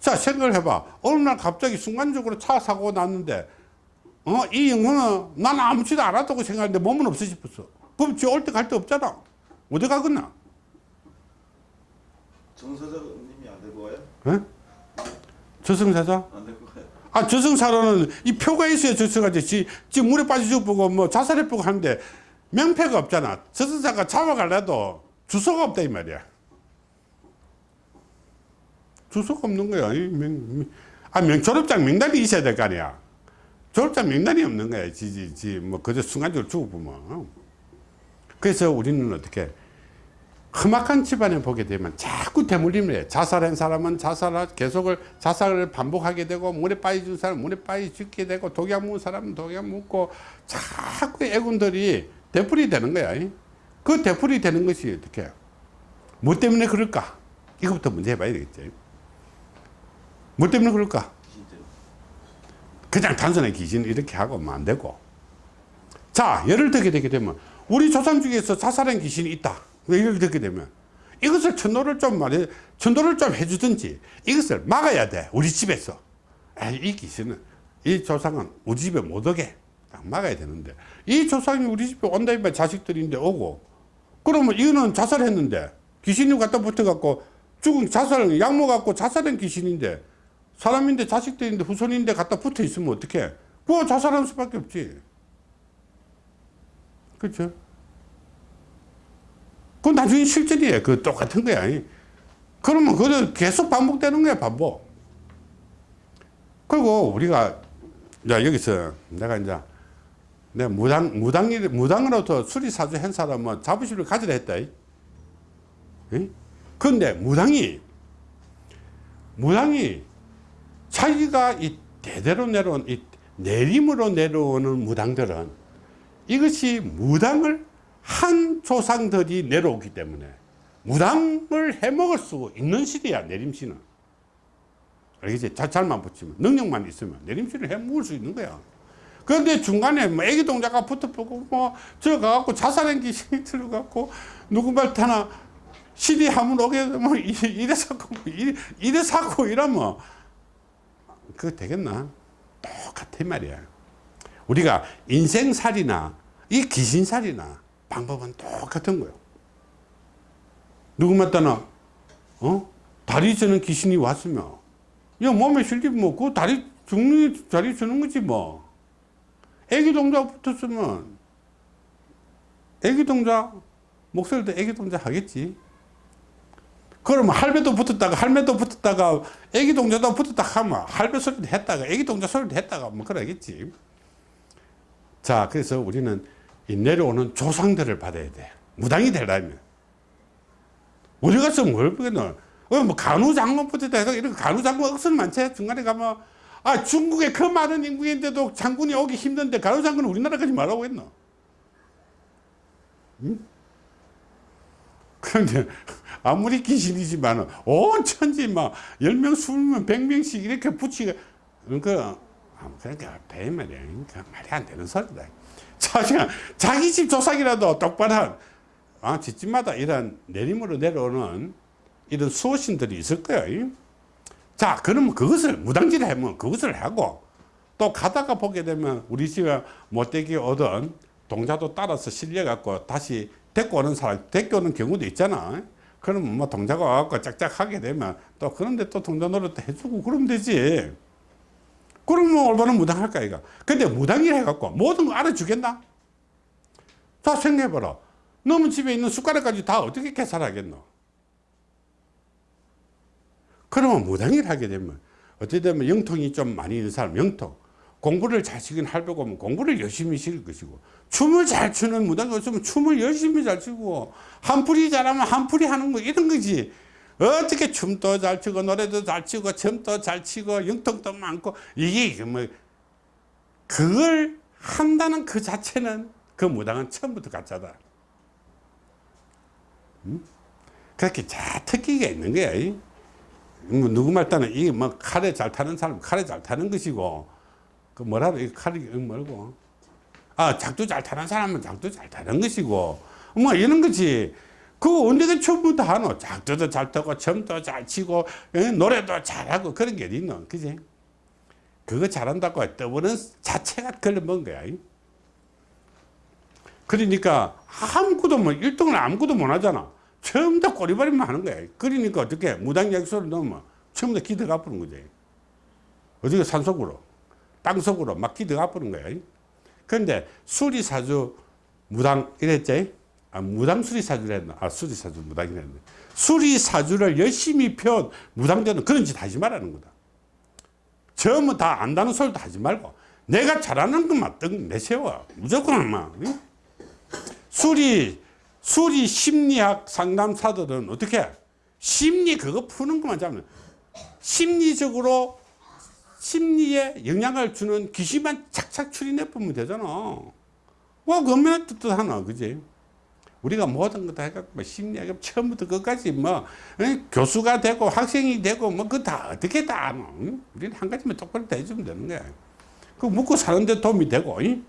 자 생각을 해봐. 어느 날 갑자기 순간적으로 차 사고 났는데 어, 이 영혼은 난 아무지도 않았다고 생각했는데 몸은 없어졌어. 그럼 지 올 때 갈 데 없잖아. 어디 가겠나? 정서자님이 안 되고 와요? 예? 저승사자? 안 되고 가요? 아, 저승사로는 이 표가 있어야 저승사지. 지, 지 물에 빠져 죽고 뭐 자살해 보고 하는데 명패가 없잖아. 저승사가 잡아갈래도 주소가 없다 이 말이야. 주소가 없는 거야. 이 명, 명- 아, 명, 졸업장 명단이 있어야 될 거 아니야. 졸업장 명단이 없는 거야. 지, 지, 지, 뭐, 그저 순간적으로 죽어보면. 그래서 우리는 어떻게, 험악한 집안에 보게 되면 자꾸 대물림을 해. 자살한 사람은 자살을 계속을 자살을 반복하게 되고 물에 빠져준 사람은 물에 빠져 죽게 되고 독약 먹은 사람은 독약 먹고 자꾸 애군들이 되풀이 되는 거야. 그 되풀이 되는 것이 어떻게 뭐 때문에 그럴까? 이것부터 문제 해봐야 되겠지. 뭐 때문에 그럴까? 그냥 단순하게 귀신 이렇게 하고 안 되고. 자, 예를 들게 되게 되면 우리 조상 중에서 자살한 귀신이 있다. 예를 들게 되면 이것을 천도를 좀 말해, 천도를 좀 해주든지 이것을 막아야 돼. 우리 집에서. 에이, 이 귀신은, 이 조상은 우리 집에 못 오게 딱 막아야 되는데 이 조상이 우리 집에 온다 이면 자식들인데 오고 그러면 이거는 자살했는데 귀신이 갖다 붙어갖고 죽은 자살, 약 먹갖고 자살한 귀신인데 사람인데 자식들인데 후손인데 갖다 붙어 있으면 어떡해? 그거 자살하는 수밖에 없지. 그렇죠? 그건 나중에 실전이에요. 그 똑같은 거야. 그러면 그거 계속 반복되는 거야, 반복. 그리고 우리가, 야, 여기서 내가 이제, 내 무당, 무당이, 무당으로부터 수리사주 한 사람은 자부심을 가지라 했다. 근데 무당이, 무당이 자기가 이 대대로 내려온, 이 내림으로 내려오는 무당들은 이것이 무당을 한 조상들이 내려오기 때문에 무당을 해먹을 수 있는 시대야 내림씨는 알겠지? 자, 잘만 붙이면 능력만 있으면 내림씨를 해먹을 수 있는 거야 그런데 중간에 뭐 애기 동자가 붙어보고 뭐 저 가갖고 자살한 귀신이 들어갖고 누구 말타나 시디 하면 오게 되면 이- 이래 사고 이래, 이래 사고 이러면 그거 되겠나? 똑같아 말이야 우리가 인생살이나 이 귀신살이나 방법은 똑같은 거예요. 누구 맞다나 어 다리 저는 귀신이 왔으면 야 몸에 실리 뭐그 다리 죽는 다리 주는 거지 뭐. 애기 동자 붙었으면 애기 동자 목소리도 애기 동자 하겠지. 그러면 할배도 붙었다가 할매도 붙었다가 애기 동자도 붙었다 하면 할배 소리도 했다가 애기 동자 소리도 했다가 뭐 그러겠지. 자, 그래서 우리는 이 내려오는 조상들을 받아야 돼. 무당이 되려면. 우리 가서 뭘 보겠노? 어, 뭐 간우장군부터 해서 이런 간우장군 억수는 많지. 중간에 가면 아 중국에 그 많은 인구인데도 장군이 오기 힘든데 가로 장군은 우리나라까지 말하고 했노 응? 그런데 아무리 귀신이지만 온 천지 막 10명 20명 100명씩 이렇게 붙이가 그러니까 그러니까 배말이야 그러니까 말이 안 되는 소리다 자기, 자기 집 조상이라도 똑바로 한, 아, 집집마다 이런 내림으로 내려오는 이런 수호신들이 있을 거예요. 자, 그러면 그것을 무당질을 하면 그것을 하고 또 가다가 보게 되면 우리 집에 못되게 얻은 동자도 따라서 실려갖고 다시 데리고 오는 사람, 데리고 오는 경우도 있잖아. 그러면 뭐 동자가 와갖고 짝짝 하게 되면 또 그런데 또 동자 노릇도 해주고 그러면 되지. 그러면 올바른 무당 할까, 이거. 근데 무당이라 해갖고 모든 거 알아주겠나? 자, 생각해봐라. 너무 집에 있는 숟가락까지 다 어떻게 계산하겠노? 그러면 무당일 하게 되면 어떻게 되면 영통이 좀 많이 있는 사람 영통 공부를 잘 시킨 할배고 하면 공부를 열심히 시킬 것이고 춤을 잘 추는 무당이 있으면 춤을 열심히 잘 추고 한풀이 잘하면 한풀이 하는 거 이런 거지 어떻게 춤도 잘 추고 노래도 잘 추고 춤도 잘 치고 영통도 많고 이게 뭐 그걸 한다는 그 자체는 그 무당은 처음부터 가짜다 음? 그렇게 자 특기가 있는 거야 이. 뭐 누구 말 따는 이게 뭐 칼에 잘 타는 사람 칼에 잘 타는 것이고 그 뭐라도 이 칼이 뭐고 아 작두 잘 타는 사람은 작두 잘 타는 것이고 뭐 이런 거지 그거 언제가 처음부터 하노 작두도 잘 타고 춤도 잘 치고 예, 노래도 잘하고 그런 게 있노 그지 그거 잘한다고 떠보는 자체가 걸려먹은 거야 이. 그러니까 아무것도 뭐 1등을 아무것도 못 하잖아 처음부터 꼬리발이만 하는 거야. 그러니까 어떻게 무당약소를 넣으면 처음부터 기대가 아프는 거지. 어디가 산속으로, 땅속으로 막 기대가 아프는 거야. 그런데 수리사주 무당 이랬지? 아, 무당 수리사주를 했나? 아, 수리사주 무당이라 했네. 수리사주를 열심히 펴 무당되는 그런 짓 하지 말라는 거다. 처음은 다 안다는 소리도 하지 말고 내가 잘하는 것만 떡 내세워. 무조건 막. 응? 수리 수리 심리학 상담사들은 어떻게 심리 그거 푸는 것만 잡는 심리적으로 심리에 영향을 주는 귀신만 착착 추리내 보면 되잖아 와 그러면 뜻하나 그지 우리가 모든 거 다 해갖고 뭐 심리학 처음부터 끝까지 뭐 응? 교수가 되고 학생이 되고 뭐 그거 다 어떻게 다 뭐, 응? 우리는 한 가지만 똑바로 다 해주면 되는 거야 그 묻고 사는데 도움이 되고 응?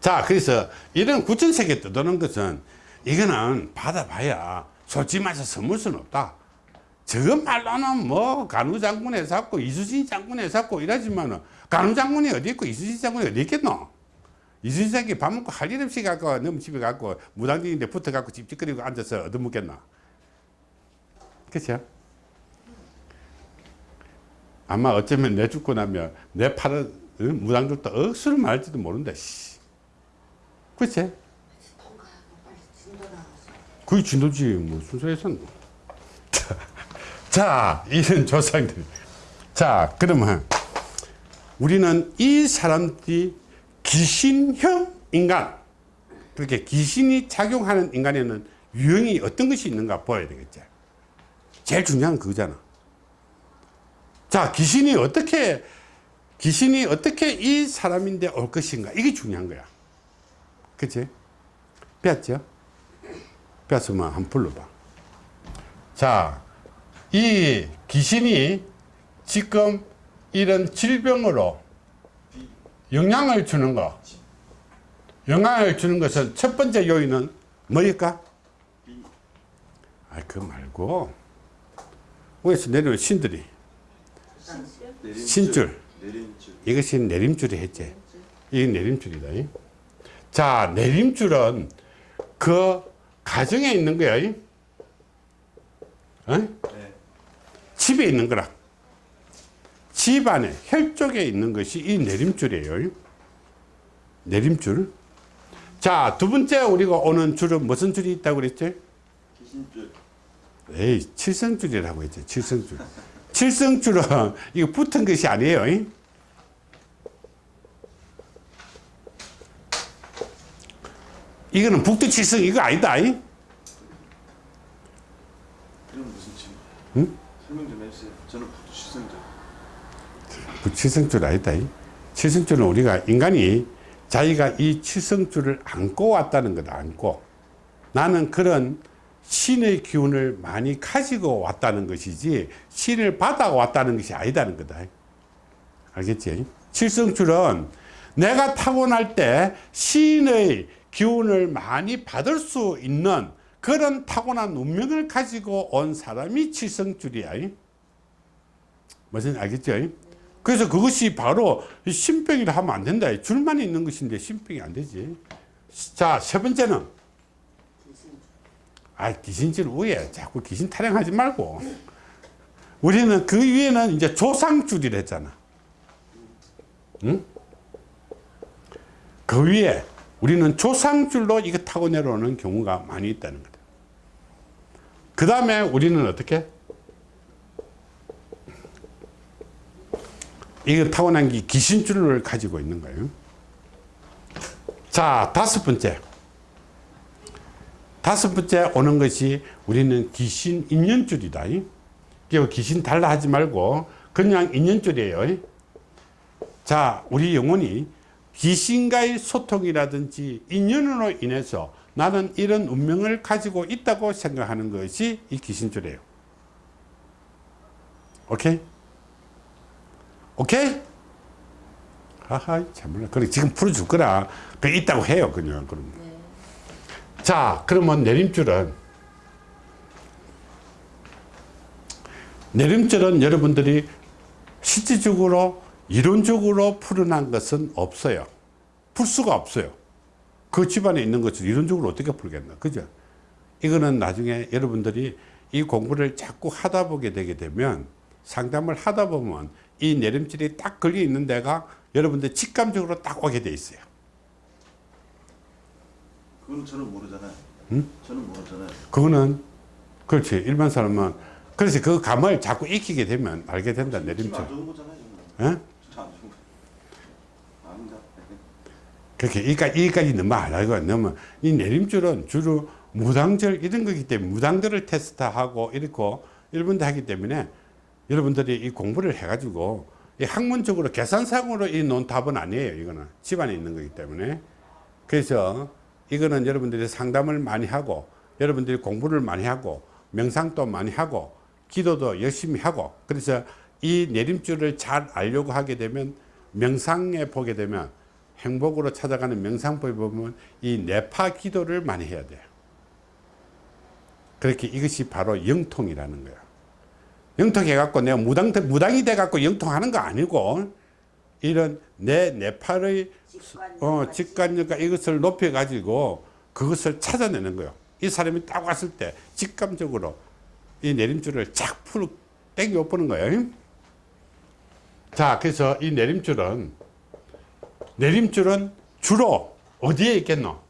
자, 그래서 이런 구천세계 떠도는 것은 이거는 받아봐야 솔직히 말해서 선물 수는 없다. 저것 말로는 뭐 간우 장군에 샀고 이수진 장군에 샀고 이러지만은 간우 장군이 어디 있고 이수진 장군이 어디 있겠노? 장군이 밥 먹고 할 일 없이 갖고 너무 집에 갖고 무당들인데 붙어 갖고 찝찝거리고 앉아서 얻어먹겠나? 그렇죠? 아마 어쩌면 내 죽고 나면 내 팔은 응? 무당들도 억수로 말할지도 모른다. 씨. 그치? 그게 진도지 뭐 순서에서는 자, 자 이런 조상들 자 그러면 우리는 이 사람들이 귀신형 인간 그렇게 귀신이 작용하는 인간에는 유형이 어떤 것이 있는가 보아야 되겠죠 제일 중요한 건 그거잖아 자 귀신이 어떻게 귀신이 어떻게 이 사람인데 올 것인가 이게 중요한 거야 그치? 배웠죠? 배웠으면 한번 불러봐. 자, 이 귀신이 지금 이런 질병으로 영향을 주는 거, 영향을 주는 것은 첫 번째 요인은 뭐일까? 아, 그 말고, 위에서 내려온 신들이, 내림줄. 신줄. 내림줄. 이것이 내림줄이 했지. 이게 내림줄이다. 자, 내림줄은 그 가정에 있는 거야. 이? 어? 네. 집에 있는 거라. 집 안에 혈 쪽에 있는 것이 이 내림줄이에요. 내림줄. 자, 두 번째 우리가 오는 줄은 무슨 줄이 있다고 그랬지? 귀신줄. 에이, 칠성줄이라고 했지. 칠성줄. 칠성줄은 이거 붙은 것이 아니에요. 이? 이거는 북두칠성 이거 아니다. 이? 이건 무슨 친구? 응? 설명 좀 해주세요. 저는 부두 실성줄. 그 칠성줄 아니다. 이. 칠성줄은 우리가 인간이 자기가 이 칠성줄을 안고 왔다는 거다. 안고. 나는 그런 신의 기운을 많이 가지고 왔다는 것이지 신을 받아 왔다는 것이 아니다는 거다. 알겠지? 칠성줄은 내가 타고날 때 신의 기운을 많이 받을 수 있는 그런 타고난 운명을 가지고 온 사람이 칠성줄이야. 무슨 알겠죠? 그래서 그것이 바로 신병이라 하면 안 된다. 줄만 있는 것인데 신병이 안 되지. 자, 세 번째는 아, 귀신줄 위에 자꾸 귀신 타령하지 말고. 우리는 그 위에는 이제 조상줄이라 했잖아. 응? 그 위에 우리는 조상줄로 이거 타고 내려오는 경우가 많이 있다는 거다. 그 다음에 우리는 어떻게? 이거 타고난 게 귀신줄을 가지고 있는 거예요. 자, 다섯 번째. 다섯 번째 오는 것이 우리는 귀신 인연줄이다. 그 귀신 달라 하지 말고 그냥 인연줄이에요. 자, 우리 영혼이 귀신과의 소통이라든지 인연으로 인해서 나는 이런 운명을 가지고 있다고 생각하는 것이 이 귀신줄이에요. 오케이? 오케이? 하하, 참 몰라. 그래, 지금 풀어줄 거라. 그 있다고 해요, 그냥. 그럼. 자, 그러면 내림줄은 내림줄은 여러분들이 실질적으로 이론적으로 풀어난 것은 없어요. 풀 수가 없어요. 그 집안에 있는 것을 이론적으로 어떻게 풀겠나. 그죠? 이거는 나중에 여러분들이 이 공부를 자꾸 하다 보게 되게 되면 상담을 하다 보면 이 내림줄이 딱 걸려 있는 데가 여러분들 직감적으로 딱 오게 돼 있어요. 그건 저는 모르잖아요. 저는 모르잖아요. 그거는 그렇지 일반 사람은 그래서 그 감을 자꾸 익히게 되면 알게 된다 내림줄 안 좋은 거잖아요. 예? 그렇게 여기까지, 여기까지 너무 안 알고 너무 이 내림줄은 주로 무당절 이런 거기 때문에 무당들을 테스트하고 이렇고 일본도 하기 때문에 여러분들이 이 공부를 해가지고 이 학문적으로 계산상으로 이 놓은 답은 아니에요 이거는 집안에 있는 거기 때문에 그래서 이거는 여러분들이 상담을 많이 하고 여러분들이 공부를 많이 하고 명상도 많이 하고 기도도 열심히 하고 그래서 이 내림줄을 잘 알려고 하게 되면 명상에 보게 되면 행복으로 찾아가는 명상법에 보면 이 내파 기도를 많이 해야 돼요. 그렇게 이것이 바로 영통이라는 거야. 영통해갖고 내가 무당, 무당이 돼갖고 영통하는 거 아니고 이런 내 내파의 어, 직관력과 이것을 높여가지고 그것을 찾아내는 거예요. 이 사람이 딱 왔을 때 직감적으로 이 내림줄을 쫙 풀, 땡겨 보는 거예요. 자, 그래서 이 내림줄은, 내림줄은 주로 어디에 있겠노?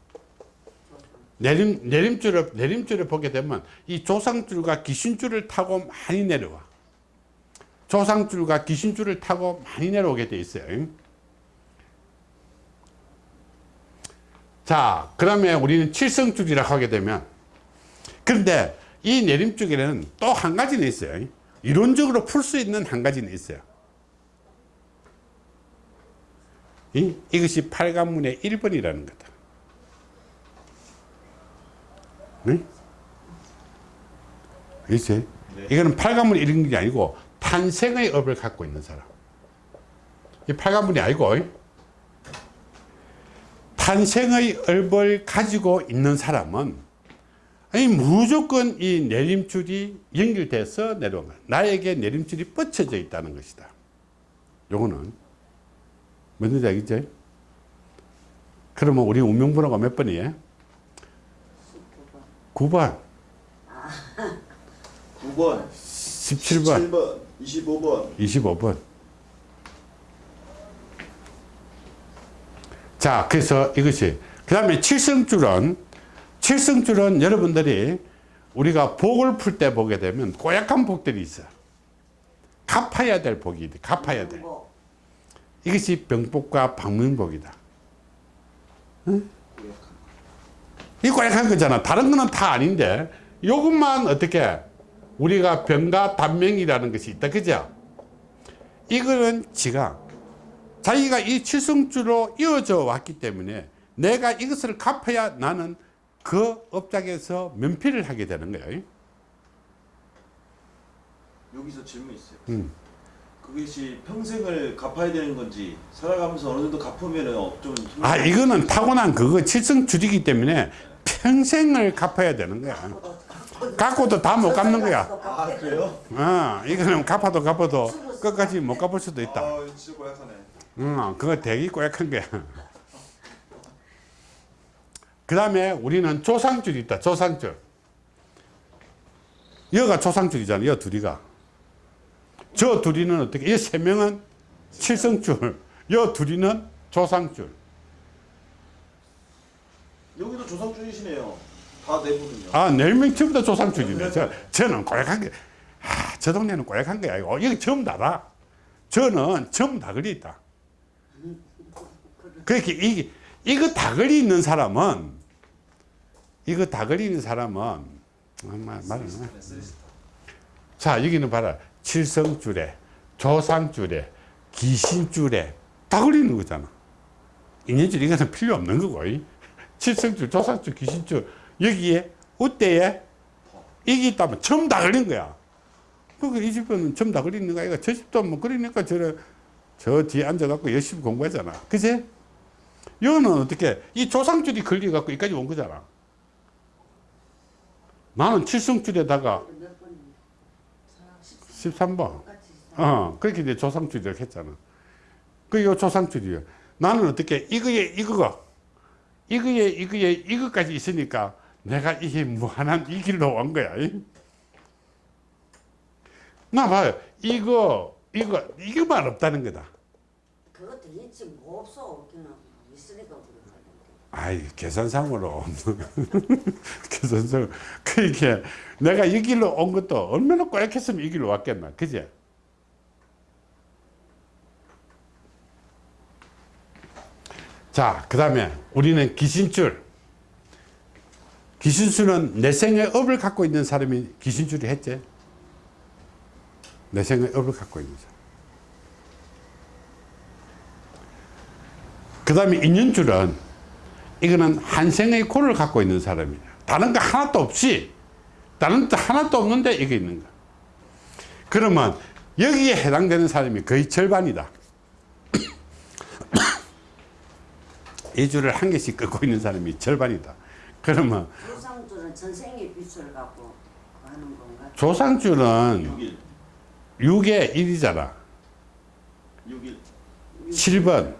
내림, 내림줄을, 내림줄을 보게 되면 이 조상줄과 귀신줄을 타고 많이 내려와. 조상줄과 귀신줄을 타고 많이 내려오게 돼 있어요. 자, 그러면 우리는 칠성줄이라고 하게 되면, 그런데 이 내림줄에는 또 한 가지는 있어요. 이론적으로 풀 수 있는 한 가지는 있어요. 이, 이것이 팔관문의 1번이라는 거다. 네? 그렇지? 네. 이거는 팔관문 이런 게 아니고 탄생의 업을 갖고 있는 사람. 이 팔관문이 아니고 탄생의 업을 가지고 있는 사람은 아니 무조건 이 내림줄이 연결돼서 내려온 거야. 나에게 내림줄이 뻗쳐져 있다는 것이다. 요거는 뭔지 알겠지? 그러면 우리 운명번호가 몇 번이에요? 9번, 9번, 17번, 7번, 25번. 25번. 자, 그래서 이것이. 그 다음에 칠성줄은, 칠성줄은 여러분들이 우리가 복을 풀 때 보게 되면 고약한 복들이 있어. 갚아야 될 복이 돼. 갚아야 돼. 뭐, 이것이 병복과 방문복이다. 응? 이 고약한 거잖아. 다른 거는 다 아닌데, 요것만 어떻게, 우리가 병과 단명이라는 것이 있다. 그죠? 이거는 지가 자기가 이 칠성주로 이어져 왔기 때문에 내가 이것을 갚아야 나는 그 업장에서 면피를 하게 되는 거예요. 여기서 질문 있어요. 음. 그것이 평생을 갚아야 되는 건지 살아가면서 어느 정도 갚으면은 어, 좀 힘- 아 이거는 타고난 그거 칠성줄이기 때문에 평생을 갚아야 되는 거야. 갖고도 다 못 갚는 거야. 아 그래요? 어, 이거는 갚아도 갚아도 끝까지 못 갚을 수도 있다. 고약하네. 응, 그거 되게 꼬약한 거야. 그 다음에 우리는 조상줄이 있다. 조상줄. 여가 조상줄이잖아. 여 둘이가. 저 둘이는 어떻게? 이 세 명은 칠성줄. 여 둘이는 조상줄. 여기도 조상준이시네요. 다 내부는요. 아, 네명 전부 다 조상줄이네. 저, 저는 꼬약한 게, 아, 저 동네는 꼬약한 거야. 이거. 여기 전부 다다. 저는 전부 다 걸려 있다. 그렇게 이, 이거 다 걸려 있는 사람은, 이거 다 걸려 있는 사람은, 아, 말, 말을 안 해. 네, 쓰리스타. 자, 여기는 봐라. 칠성줄에, 조상줄에, 귀신줄에 다 걸리는 거잖아. 인연줄 이거는 필요 없는 거고. 이. 칠성줄, 조상줄, 귀신줄 여기에 우대에 이게 있다면 전부 다 걸린 거야. 그이 집은 전부 다 걸리는 거야. 저 집도 뭐 그러니까 저래 저 뒤에 앉아갖고 열심히 공부하잖아. 그지? 여는 어떻게 이 조상줄이 걸려갖고 여기까지 온 거잖아. 나는 칠성줄에다가 몇 번? 13번. 똑같이 어, 그렇게 이제 조상줄이라고 했잖아. 그게 조상줄이야. 나는 어떻게, 이거에, 이거가, 이거에, 이거에, 이거까지 있으니까 내가 이게 무한한 이 길로 온 거야. 이. 나 봐요. 이거, 이거, 이거만 없다는 거다. 그것도 있지 뭐 없어 있으니까. 아이, 계산상으로. 계산상 그렇게 내가 이 길로 온 것도 얼마나 꼬약했으면 이 길로 왔겠나. 그지? 자, 그 다음에 우리는 귀신줄. 귀신줄은 내 생의 업을 갖고 있는 사람이 귀신줄이 했지. 내 생의 업을 갖고 있는 사람. 그 다음에 인연줄은 이거는 한생의 고를 갖고 있는 사람이야. 다른 거 하나도 없이, 다른 거 하나도 없는데 이게 있는 거야. 그러면 여기에 해당되는 사람이 거의 절반이다. 이 줄을 한 개씩 긋고 있는 사람이 절반이다. 그러면 조상주는 전생의 빛을 갖고 하는 건가? 조상줄은 6일. 6의 1이잖아. 6일. 7번,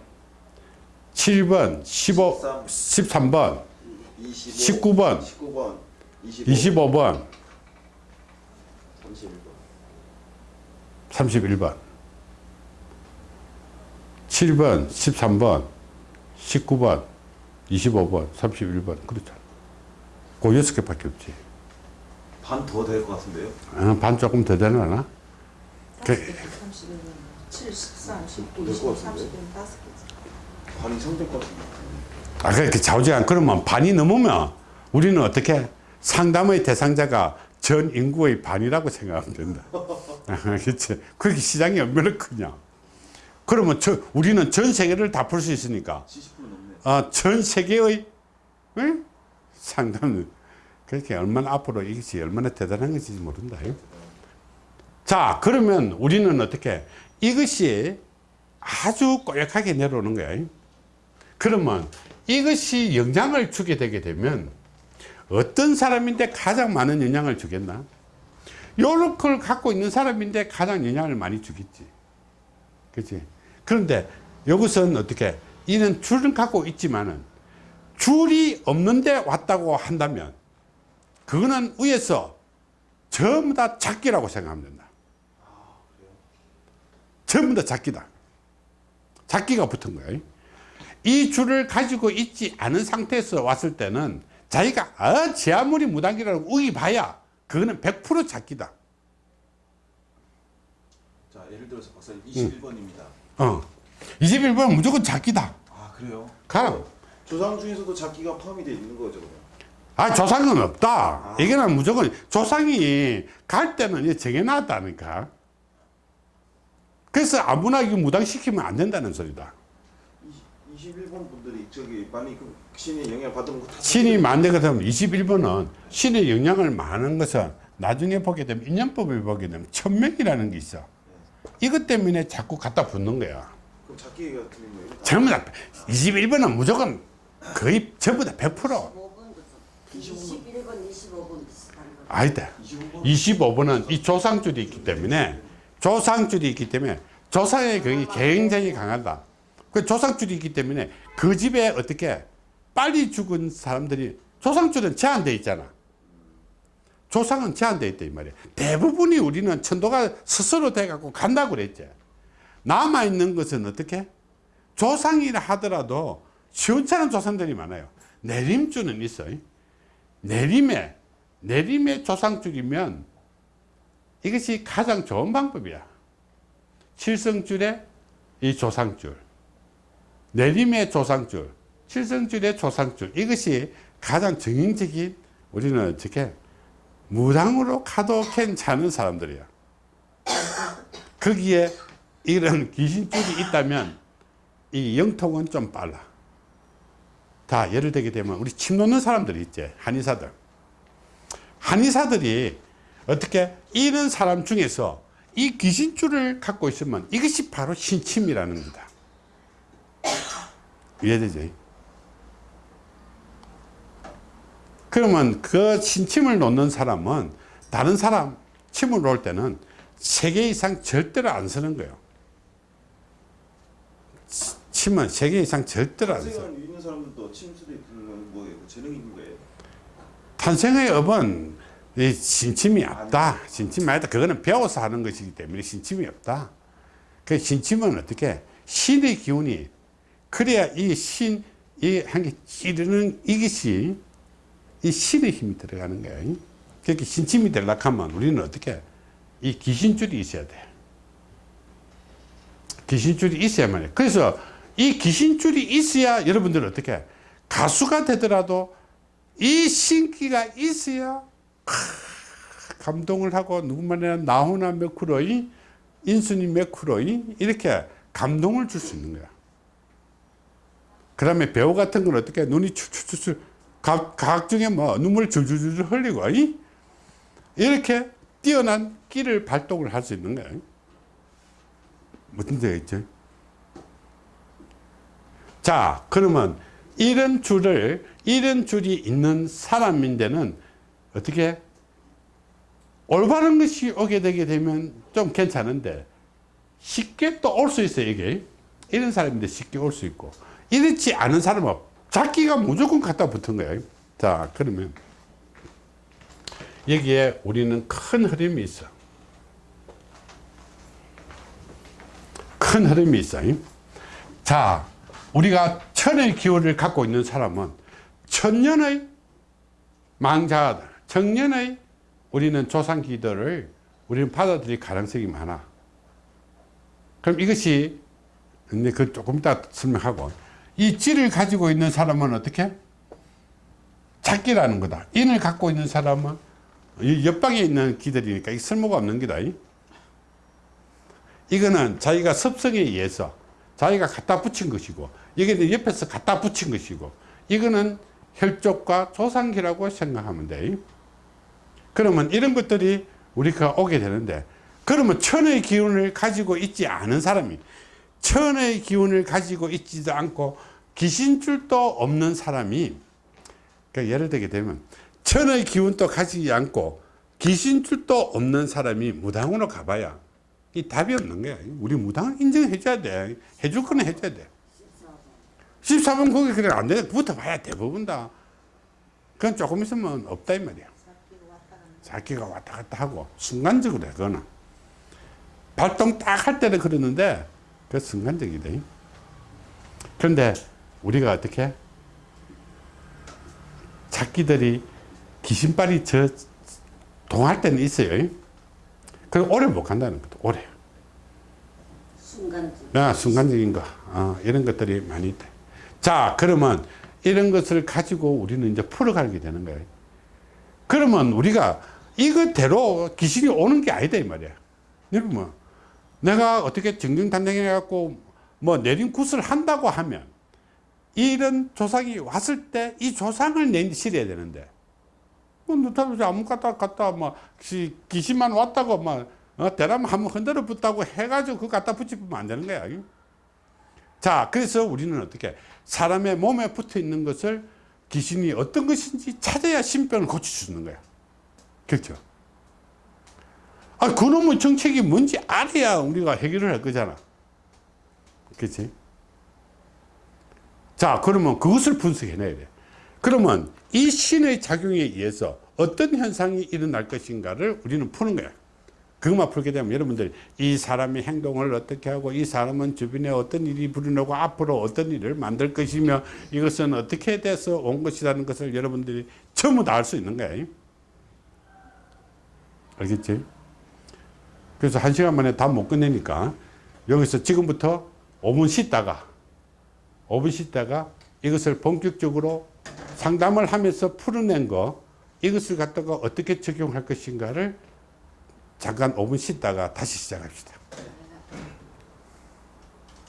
7번, 15, 13 번, 25. 19번, 19번. 25. 25 번, 31번. 31번, 7번, 13번, 19번, 25번, 31번. 그렇잖아. 그 여섯 개밖에 없지. 반 더 될 것 같은데요? 어, 반 조금 더 되려나? 그, 31, 7, 13, 19, 될것 20, 같은데? 30은 다섯 개지. 반이 이상 될 것 같은데. 아, 그렇게 좌우지간 그러면 반이 넘으면 우리는 어떻게 상담의 대상자가 전 인구의 반이라고 생각하면 된다. 아, 그렇지. 그렇게 시장이 얼마나 크냐. 그러면 저, 우리는 전 세계를 다 풀 수 있으니까 70% 넘네. 어, 전 세계의 응? 상담은 그렇게 얼마나 앞으로 이것이 얼마나 대단한 것인지 모른다. 자, 그러면 우리는 어떻게 이것이 아주 꼬약하게 내려오는 거야. 그러면 이것이 영향을 주게 되게 되면 어떤 사람인데 가장 많은 영향을 주겠나? 요런 걸 갖고 있는 사람인데 가장 영향을 많이 주겠지. 그치? 그런데 이것은 어떻게, 이는 줄은 갖고 있지만은 줄이 없는데 왔다고 한다면 그거는 위에서 전부 다 작기라고 생각하면 된다. 전부 다 작기다. 작기가 붙은 거예요. 이 줄을 가지고 있지 않은 상태에서 왔을 때는 자기가 아, 제 아무리 무당이라고 우기 봐야 그거는 100% 작기다. 자, 예를 들어서 박사님 21번입니다. 어. 21번 무조건 작기다. 아, 그래요? 가. 조상 중에서도 작기가 포함이 되어 있는 거죠, 그러면? 아, 조상은 없다. 이거는 무조건 조상이 갈 때는 정해놨다니까. 그 그래서 아무나 이거 무당시키면 안 된다는 소리다. 21번 분들이 저기 많이 그 신의 영향 받은 거다 신이 만들게 되면 21번은 신의 영향을 많은 것은 나중에 보게 되면 인연법을 보게 되면 천명이라는 게 있어. 이것 때문에 자꾸 갖다 붙는 거야. 그럼 잡기 같은 경우에 전부 다 21번은 무조건 거의 전부 다 100%. 25번부터 21번, 25번 비슷한 거. 아니다. 25번 25번은 이 조상줄이 있기 때문에 조상줄이 있기 때문에 조상의 경이 굉장히 강하다. 그 조상줄이 있기 때문에 그 집에 어떻게 빨리 죽은 사람들이 조상줄은 제한돼 있잖아. 조상은 제한돼 있다 이 말이야. 대부분이 우리는 천도가 스스로 돼갖고 간다고 그랬지. 남아 있는 것은 어떻게 조상이라 하더라도 시원찮은 조상들이 많아요. 내림줄은 있어. 내림에 내림의 조상줄이면 이것이 가장 좋은 방법이야. 칠성줄의 이 조상줄, 내림의 조상줄, 칠성줄의 조상줄 이것이 가장 정형적인 우리는 어떻게 무당으로 가도 괜찮은 사람들이야. 거기에 이런 귀신줄이 있다면 이 영통은 좀 빨라. 다 예를 들게 되면 우리 침 놓는 사람들이 있지 한의사들. 한의사들이 어떻게 이런 사람 중에서 이 귀신줄을 갖고 있으면 이것이 바로 신침이라는 거다. 이해되죠? 그러면 그 신침을 놓는 사람은 다른 사람 침을 놓을 때는 세 개 이상 절대로 안 쓰는 거예요. 침은 세개 이상 절대로 안 써. 있는 사람들도 침술이 건 뭐예요? 그 재능이 있는 거예요? 탄생의 업은 이 신침이 없다. 신침이 아니다. 그거는 배워서 하는 것이기 때문에 신침이 없다. 그 신침은 어떻게 신의 기운이 그래야 이 신, 이 한 개 찌르는 이것이 이 신의 힘이 들어가는 거예요. 그렇게 신침이 되려고 하면 우리는 어떻게 이 귀신줄이 있어야 돼. 귀신줄이 있어야만 해. 그래서 이 귀신줄이 있어야 여러분들 어떻게 가수가 되더라도 이 신기가 있어야 크, 감동을 하고 누구만이나 나훈아 몇 프로이 인순이 몇 프로이 이렇게 감동을 줄 수 있는 거야. 그 다음에 배우 같은 건 어떻게 눈이 추추추추 각, 각 중에 뭐 눈물 줄줄줄 흘리고 이? 이렇게 뛰어난 끼를 발동을 할 수 있는 거야. 무슨 데가 있죠? 자, 그러면 이런 줄을, 이런 줄이 있는 사람인데는 어떻게 올바른 것이 오게 되게 되면 좀 괜찮은데 쉽게 또 올 수 있어요, 이게. 이런 사람인데 쉽게 올 수 있고. 이렇지 않은 사람은 자기가 무조건 갖다 붙은 거예요. 자, 그러면 여기에 우리는 큰 흐름이 있어. 큰 흐름이 있어요. 자, 우리가 천의 기운을 갖고 있는 사람은 천년의 망자들, 청년의 우리는 조상기들을 우리는 받아들일 가능성이 많아. 그럼 이것이 근데 그 조금 이따 설명하고 이 찌를 가지고 있는 사람은 어떻게? 작기라는 거다. 인을 갖고 있는 사람은 이 옆방에 있는 기들이니까 이 쓸모가 없는 기다. 이거는 자기가 습성에 의해서 자기가 갖다 붙인 것이고 이게 옆에서 갖다 붙인 것이고 이거는 혈족과 조상기라고 생각하면 돼. 그러면 이런 것들이 우리가 오게 되는데 그러면 천의 기운을 가지고 있지 않은 사람이 천의 기운을 가지고 있지도 않고 귀신줄도 없는 사람이 그러니까 예를 들게 되면 천의 기운도 가지지 않고 귀신줄도 없는 사람이 무당으로 가봐야 이 답이 없는 거야. 우리 무당을 인정해줘야 돼. 해줄 거는 해줘야 돼. 14번 거기 그래 안 돼. 붙어봐야 대부분 다. 그건 조금 있으면 없다 이 말이야. 자기가 왔다 갔다 하고 순간적으로 해 그거는. 발동 딱 할 때는 그러는데 그 순간적이다. 그런데 우리가 어떻게 자기들이 귀신발이 저 동할 때는 있어요. 그 오래 못 간다는 것도 오래. 순간적. 야, 순간적인 거. 어, 이런 것들이 많이 있다. 자, 그러면 이런 것을 가지고 우리는 이제 풀어가게 되는 거예요. 그러면 우리가 이것대로 귀신이 오는 게 아니다, 이 말이야. 여러분, 내가 어떻게 정정당당해갖고 뭐 내린 굿을 한다고 하면 이런 조상이 왔을 때 이 조상을 내 실어야 되는데 뭐 누타도 아무 갖다 갖다 뭐 기- 귀신만 왔다고 막 어, 대나무 한번 흔들어 붙다고 해가지고 그거 갖다 붙이면 안 되는 거야. 자, 그래서 우리는 어떻게 사람의 몸에 붙어 있는 것을 귀신이 어떤 것인지 찾아야 신병을 고쳐주는 거야. 그렇죠? 아, 그놈의 정책이 뭔지 알아야 우리가 해결을 할 거잖아. 그렇지? 자, 그러면 그것을 분석해내야 돼. 그러면 이 신의 작용에 의해서 어떤 현상이 일어날 것인가를 우리는 푸는 거야. 그것만 풀게 되면 여러분들 이 사람의 행동을 어떻게 하고 이 사람은 주변에 어떤 일이 불어나고 앞으로 어떤 일을 만들 것이며 이것은 어떻게 돼서 온 것이라는 것을 여러분들이 전부 다 알 수 있는 거예요. 알겠지? 그래서 한 시간 만에 다 못 끝내니까 여기서 지금부터 5분 쉬다가 5분 쉬다가 이것을 본격적으로 상담을 하면서 풀어낸 거 이것을 갖다가 어떻게 적용할 것인가를 잠깐 5분 쉬다가 다시 시작합시다.